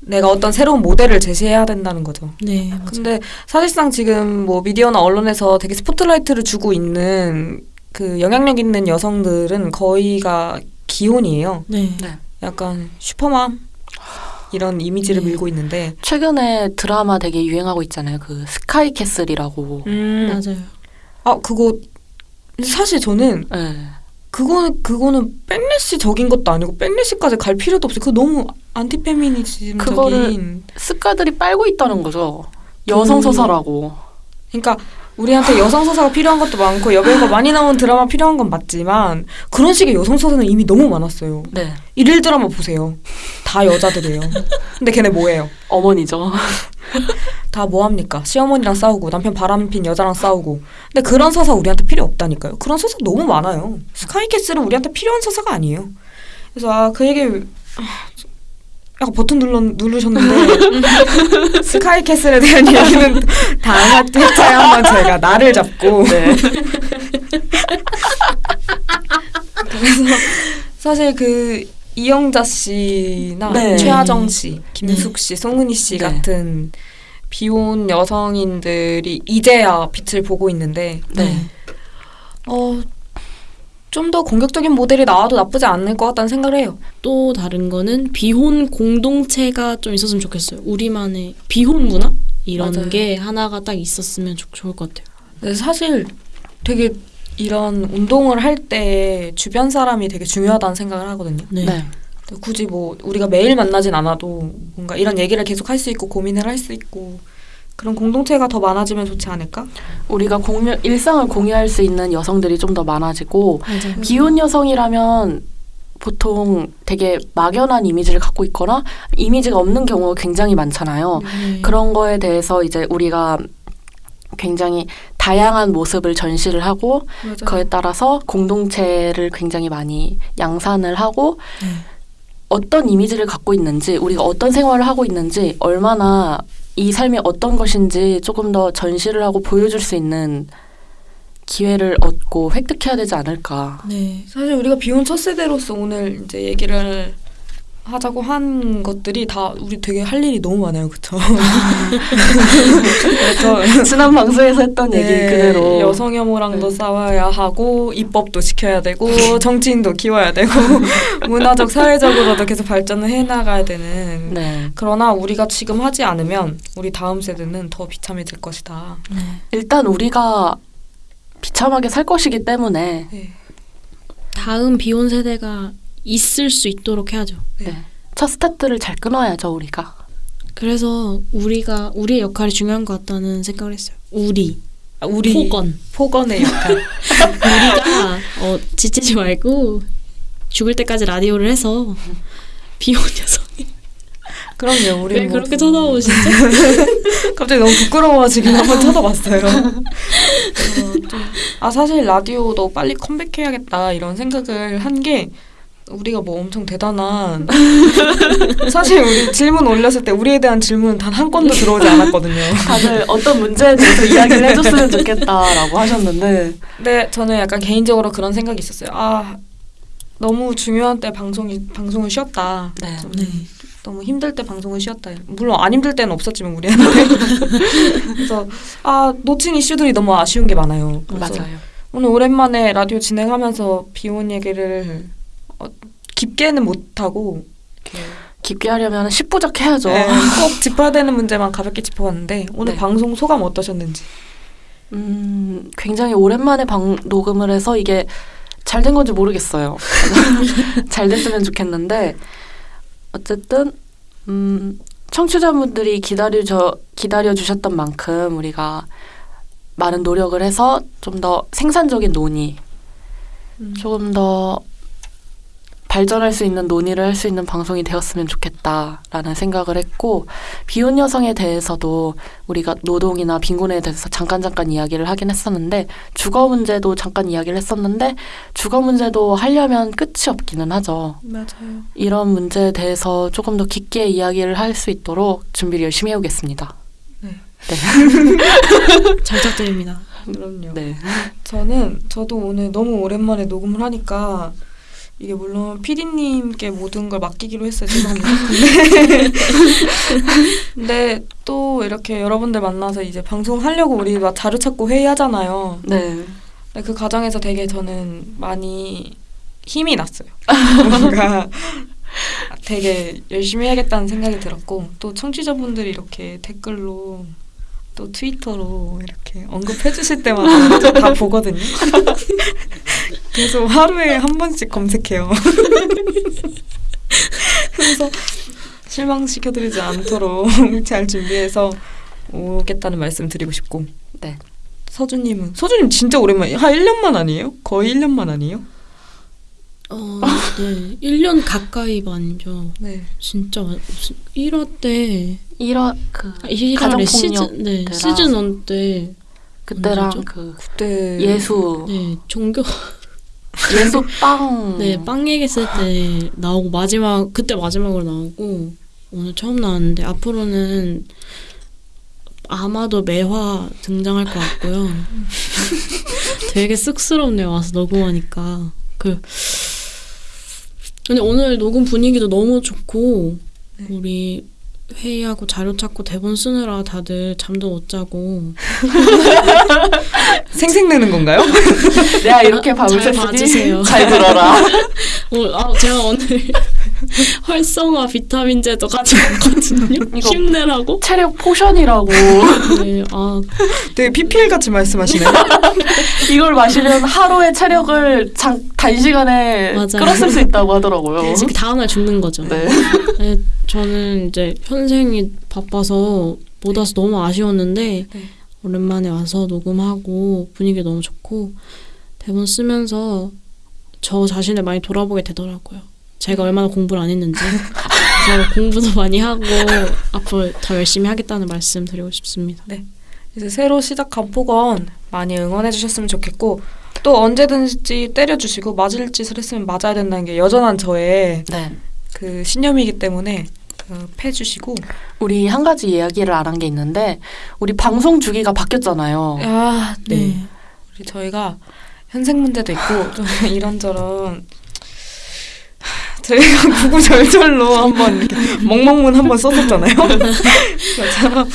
내가 어떤 새로운 모델을 제시해야 된다는 거죠. 네, 맞아요. 근데 사실상 지금 뭐 미디어나 언론에서 되게 스포트라이트를 주고 있는 그 영향력 있는 여성들은 거의가 기혼이에요. 네. 네. 약간 슈퍼맘 이런 이미지를 네. 밀고 있는데. 최근에 드라마 되게 유행하고 있잖아요. 그 스카이 캐슬이라고. 음. 맞아요. 아 그거 사실 저는 네. 그거는 그거는 backlash적인 것도 아니고 backlash까지 갈 필요도 없어요. 그거 너무 안티페미니즘적인. 그거를- 스카들이 빨고 있다는 거죠. 여성 음. 소설하고. 그러니까 우리한테 여성 서사가 필요한 것도 많고 여배우가 많이 나온 드라마 필요한 건 맞지만 그런 식의 여성 서사는 이미 너무 많았어요. 네. 일일 드라마 보세요. 다 여자들이에요. 근데 걔네 뭐예요? 어머니죠. *laughs* 다 뭐합니까? 시어머니랑 싸우고 남편 바람핀 여자랑 싸우고. 근데 그런 서사 우리한테 필요 없다니까요. 그런 서사 너무 많아요. 스카이캐슬은 우리한테 필요한 서사가 아니에요. 그래서 아 그 얘기 아, 약간 버튼 눌러, 누르셨는데 *laughs* 스카이캐슬에 대한 얘기는 다음 회차에 한번 제가 나를 잡고 네. 그래서 사실 그 이영자 씨나 네. 최하정 씨, 김숙 씨, 송은희 씨 네. 같은 비혼 여성인들이 이제야 빛을 보고 있는데 네. 어, 좀 더 공격적인 모델이 나와도 나쁘지 않을 것 같다는 생각을 해요. 또 다른 거는 비혼 공동체가 좀 있었으면 좋겠어요. 우리만의 비혼 문화 이런 맞아요. 게 하나가 딱 있었으면 좋, 좋을 것 같아요. 근데 사실 되게 이런 운동을 할 때 주변 사람이 되게 중요하다는 생각을 하거든요. 네. 네. 굳이 뭐 우리가 매일 만나진 않아도 뭔가 이런 얘기를 계속 할 수 있고 고민을 할 수 있고 그런 공동체가 더 많아지면 좋지 않을까? 우리가 공유, 일상을 공유할 수 있는 여성들이 좀 더 많아지고 맞아요. 기혼 여성이라면 보통 되게 막연한 이미지를 갖고 있거나 이미지가 없는 경우가 굉장히 많잖아요. 네. 그런 거에 대해서 이제 우리가 굉장히 다양한 모습을 전시를 하고 그에 따라서 공동체를 굉장히 많이 양산을 하고 네. 어떤 이미지를 갖고 있는지 우리가 어떤 생활을 하고 있는지 얼마나 이 삶이 어떤 것인지 조금 더 전시를 하고 보여줄 수 있는 기회를 얻고 획득해야 되지 않을까. 네. 사실 우리가 비혼 첫 세대로서 오늘 이제 얘기를 하자고 한 것들이 다 우리 되게 할 일이 너무 많아요, 그렇죠? *laughs* 지난 방송에서 했던 얘기 네, 그대로 여성 혐오랑도 네. 싸워야 하고 입법도 지켜야 되고 *laughs* 정치인도 키워야 되고 *laughs* 문화적 사회적으로도 계속 발전을 해 나가야 되는. 네. 그러나 우리가 지금 하지 않으면 우리 다음 세대는 더 비참해질 것이다. 네. 일단 우리가 비참하게 살 것이기 때문에 네. 다음 비혼 세대가 있을 수 있도록 해야죠. 네. 첫 스타트를 잘 끊어야죠 우리가. 그래서 우리가 우리의 역할이 중요한 것 같다는 생각을 했어요. 우리, 아, 우리 포건. 포건의 역할. *laughs* 우리가 어, 지치지 말고 죽을 때까지 라디오를 해서 비혼 여성이 그럼요. 우리 왜 뭐 그렇게 쳐다보시죠? *laughs* 갑자기 너무 부끄러워지긴 한번 쳐다봤어요. *laughs* 어, 좀- 아 사실 라디오도 빨리 컴백해야겠다 이런 생각을 한게 우리가 뭐 엄청 대단한 *laughs* 사실 우리 질문 올렸을 때 우리에 대한 질문은 단 한 건도 들어오지 않았거든요. 다들 어떤 문제에 대해서 이야기를 해줬으면 좋겠다라고 하셨는데 근데 저는 약간 개인적으로 그런 생각이 있었어요. 아 너무 중요한 때 방송이 방송을 쉬었다. 네. 좀 네. 너무 힘들 때 방송을 쉬었다. 물론 안 힘들 때는 없었지만 우리한테. *laughs* 그래서 아 놓친 이슈들이 너무 아쉬운 게 많아요. 맞아요. 오늘 오랜만에 라디오 진행하면서 비혼 얘기를 어, 깊게는 못하고 깊게 하려면 10부작 해야죠. 네, *laughs* 꼭 짚어야 되는 문제만 가볍게 짚어봤는데 오늘 네. 방송 소감 어떠셨는지 음, 굉장히 오랜만에 방, 녹음을 해서 이게 잘 된 건지 모르겠어요. *laughs* 잘 됐으면 좋겠는데 어쨌든 음, 청취자분들이 기다려 기다려 주셨던 만큼 우리가 많은 노력을 해서 좀 더 생산적인 논의, 조금 더 발전할 수 있는 논의를 할 수 있는 방송이 되었으면 좋겠다라는 생각을 했고 비혼 여성에 대해서도 우리가 노동이나 빈곤에 대해서 잠깐 잠깐 이야기를 하긴 했었는데 주거 문제도 잠깐 이야기를 했었는데 주거 문제도 하려면 끝이 없기는 하죠. 맞아요. 이런 문제에 대해서 조금 더 깊게 이야기를 할 수 있도록 준비를 열심히 해오겠습니다. *laughs* 잘 부탁드립니다. 그럼요. 네. 저는 저도 오늘 너무 오랜만에 녹음을 하니까 이게 물론 피디님께 모든 걸 맡기기로 했어요. 죄송합니다. 근데, *laughs* 근데 또 이렇게 여러분들 만나서 이제 방송하려고 우리 막 자료 찾고 회의하잖아요. 네. 근데 그 과정에서 되게 저는 많이 힘이 났어요. *laughs* 뭔가 되게 열심히 해야겠다는 생각이 들었고 또 청취자분들이 이렇게 댓글로 또 트위터로 이렇게 언급해 주실 때마다 저다 보거든요. *laughs* 그래서 하루에 한 번씩 검색해요. *laughs* 그래서 실망시켜드리지 않도록 *laughs* 잘 준비해서 오겠다는 말씀 드리고 싶고 네. 서주님은 서주님 진짜 오랜만에 한 1년만 아니에요? 거의 1년만 아니에요? 어, 네. 1년 가까이 만죠. 네. 진짜 완- 1화 때 이런 그 1화에 가정폭력 시즌 네, 때랑 시즌 1때 그때랑 언제죠? 그 그때 예수 네, 종교 예수 *laughs* 빵 네, 빵 얘기했을 때 나오고 마지막 그때 마지막으로 나오고 오늘 처음 나왔는데 앞으로는 아마도 매화 등장할 것 같고요. *laughs* 되게 쑥스럽네요. 와서 녹음하니까. 그 근데 오늘 녹음 분위기도 너무 좋고 네. 우리 회의하고 자료 찾고 대본 쓰느라 다들 잠도 못 자고 *laughs* 생색내는 건가요? *laughs* 내가 이렇게 잘 샜으니 봐주세요. *laughs* 잘 들어라. 오늘 아 제가 오늘 활성화 비타민제도 가지고 왔거든요. 이거- 힘내라고. 체력 potion이라고 네, 아 되게 PPL 같이 말씀하시네요. 이걸 마시면 하루의 체력을 장, 단시간에 맞아요. 끌어 쓸 수 있다고 하더라고요. 그 다음날 죽는 거죠. 네. 네, 저는 이제 현생이 바빠서 못 와서 너무 아쉬웠는데 네. 오랜만에 와서 녹음하고 분위기 너무 좋고 대본 쓰면서 저 자신을 많이 돌아보게 되더라고요. 제가 얼마나 공부를 안 했는지 *laughs* 그래서 공부도 많이 하고 앞으로 더 열심히 하겠다는 말씀 드리고 싶습니다. 이제 새로 시작한 폭언 많이 응원해 주셨으면 좋겠고 또 언제든지 때려주시고 맞을 짓을 했으면 맞아야 된다는 게 여전한 저의 네. 그 신념이기 때문에 그 패주시고 우리 한 가지 이야기를 안 한 게 있는데 우리 방송 주기가 바뀌었잖아요. 아, 네. 네. 우리 저희가 현생 문제도 있고 *laughs* 좀 이런저런 저희가 구구절절로 한번 이렇게 멍멍문 한번 썼었잖아요. 그처럼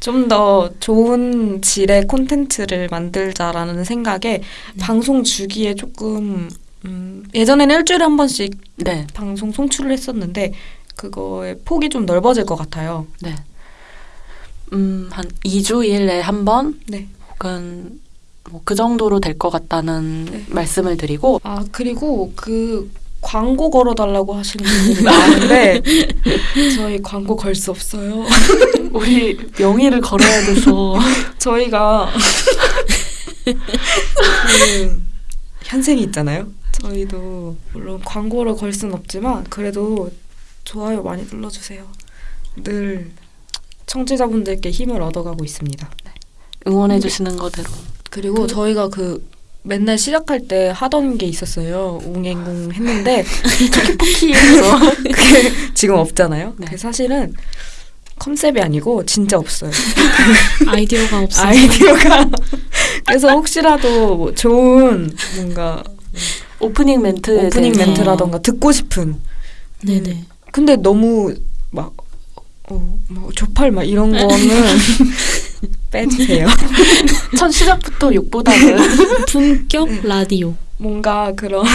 좀더 좋은 질의 콘텐츠를 만들자라는 생각에 방송 주기에 조금 음, 예전에는 일주일에 한 번씩 네. 방송 송출을 했었는데 그거의 폭이 좀 넓어질 것 같아요. 네. 음, 한 2주일에 한 번 네. 혹은 뭐 그 정도로 될 것 같다는 네. 말씀을 드리고 아 그리고 그 광고 걸어달라고 하시는 분들이 많은데 *laughs* 저희 광고 걸 수 없어요. *laughs* 우리 명의를 걸어야 돼서 *laughs* 저희가 그 현생이 있잖아요. 저희도 물론 광고를 걸 수는 없지만 그래도 좋아요 많이 눌러주세요. 늘 청취자분들께 힘을 얻어가고 있습니다. 응원해 주시는 거대로. 그리고 저희가 그 맨날 시작할 때 하던 게 있었어요. 웅행궁 했는데 *laughs* 포키에서 *laughs* 그게 지금 없잖아요. 네. 사실은 컨셉이 아니고 진짜 없어요. *laughs* 아이디어가 없어서 아이디어가 그래서 혹시라도 뭐 좋은 뭔가 오프닝 멘트 오프닝. 멘트라던가 듣고 싶은 네네. 근데 너무 막 어, 뭐 조팔 막 이런 거는 *laughs* 빼주세요. *laughs* 첫 시작부터 욕보다는 *laughs* 품격 라디오. 뭔가 그런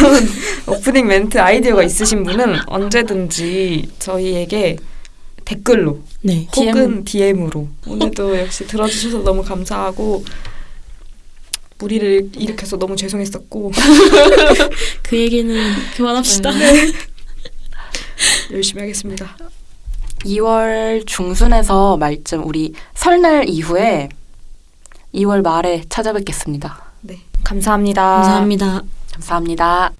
오프닝 멘트 아이디어가 있으신 분은 언제든지 저희에게 댓글로 네. 혹은 DM으로 오늘도 역시 들어주셔서 너무 감사하고 무리를 일으켜서 너무 죄송했었고 그 얘기는 그만합시다. *laughs* 열심히 하겠습니다. 2월 중순에서 말쯤 우리 설날 이후에 2월 말에 찾아뵙겠습니다. 네, 감사합니다. 감사합니다. 감사합니다.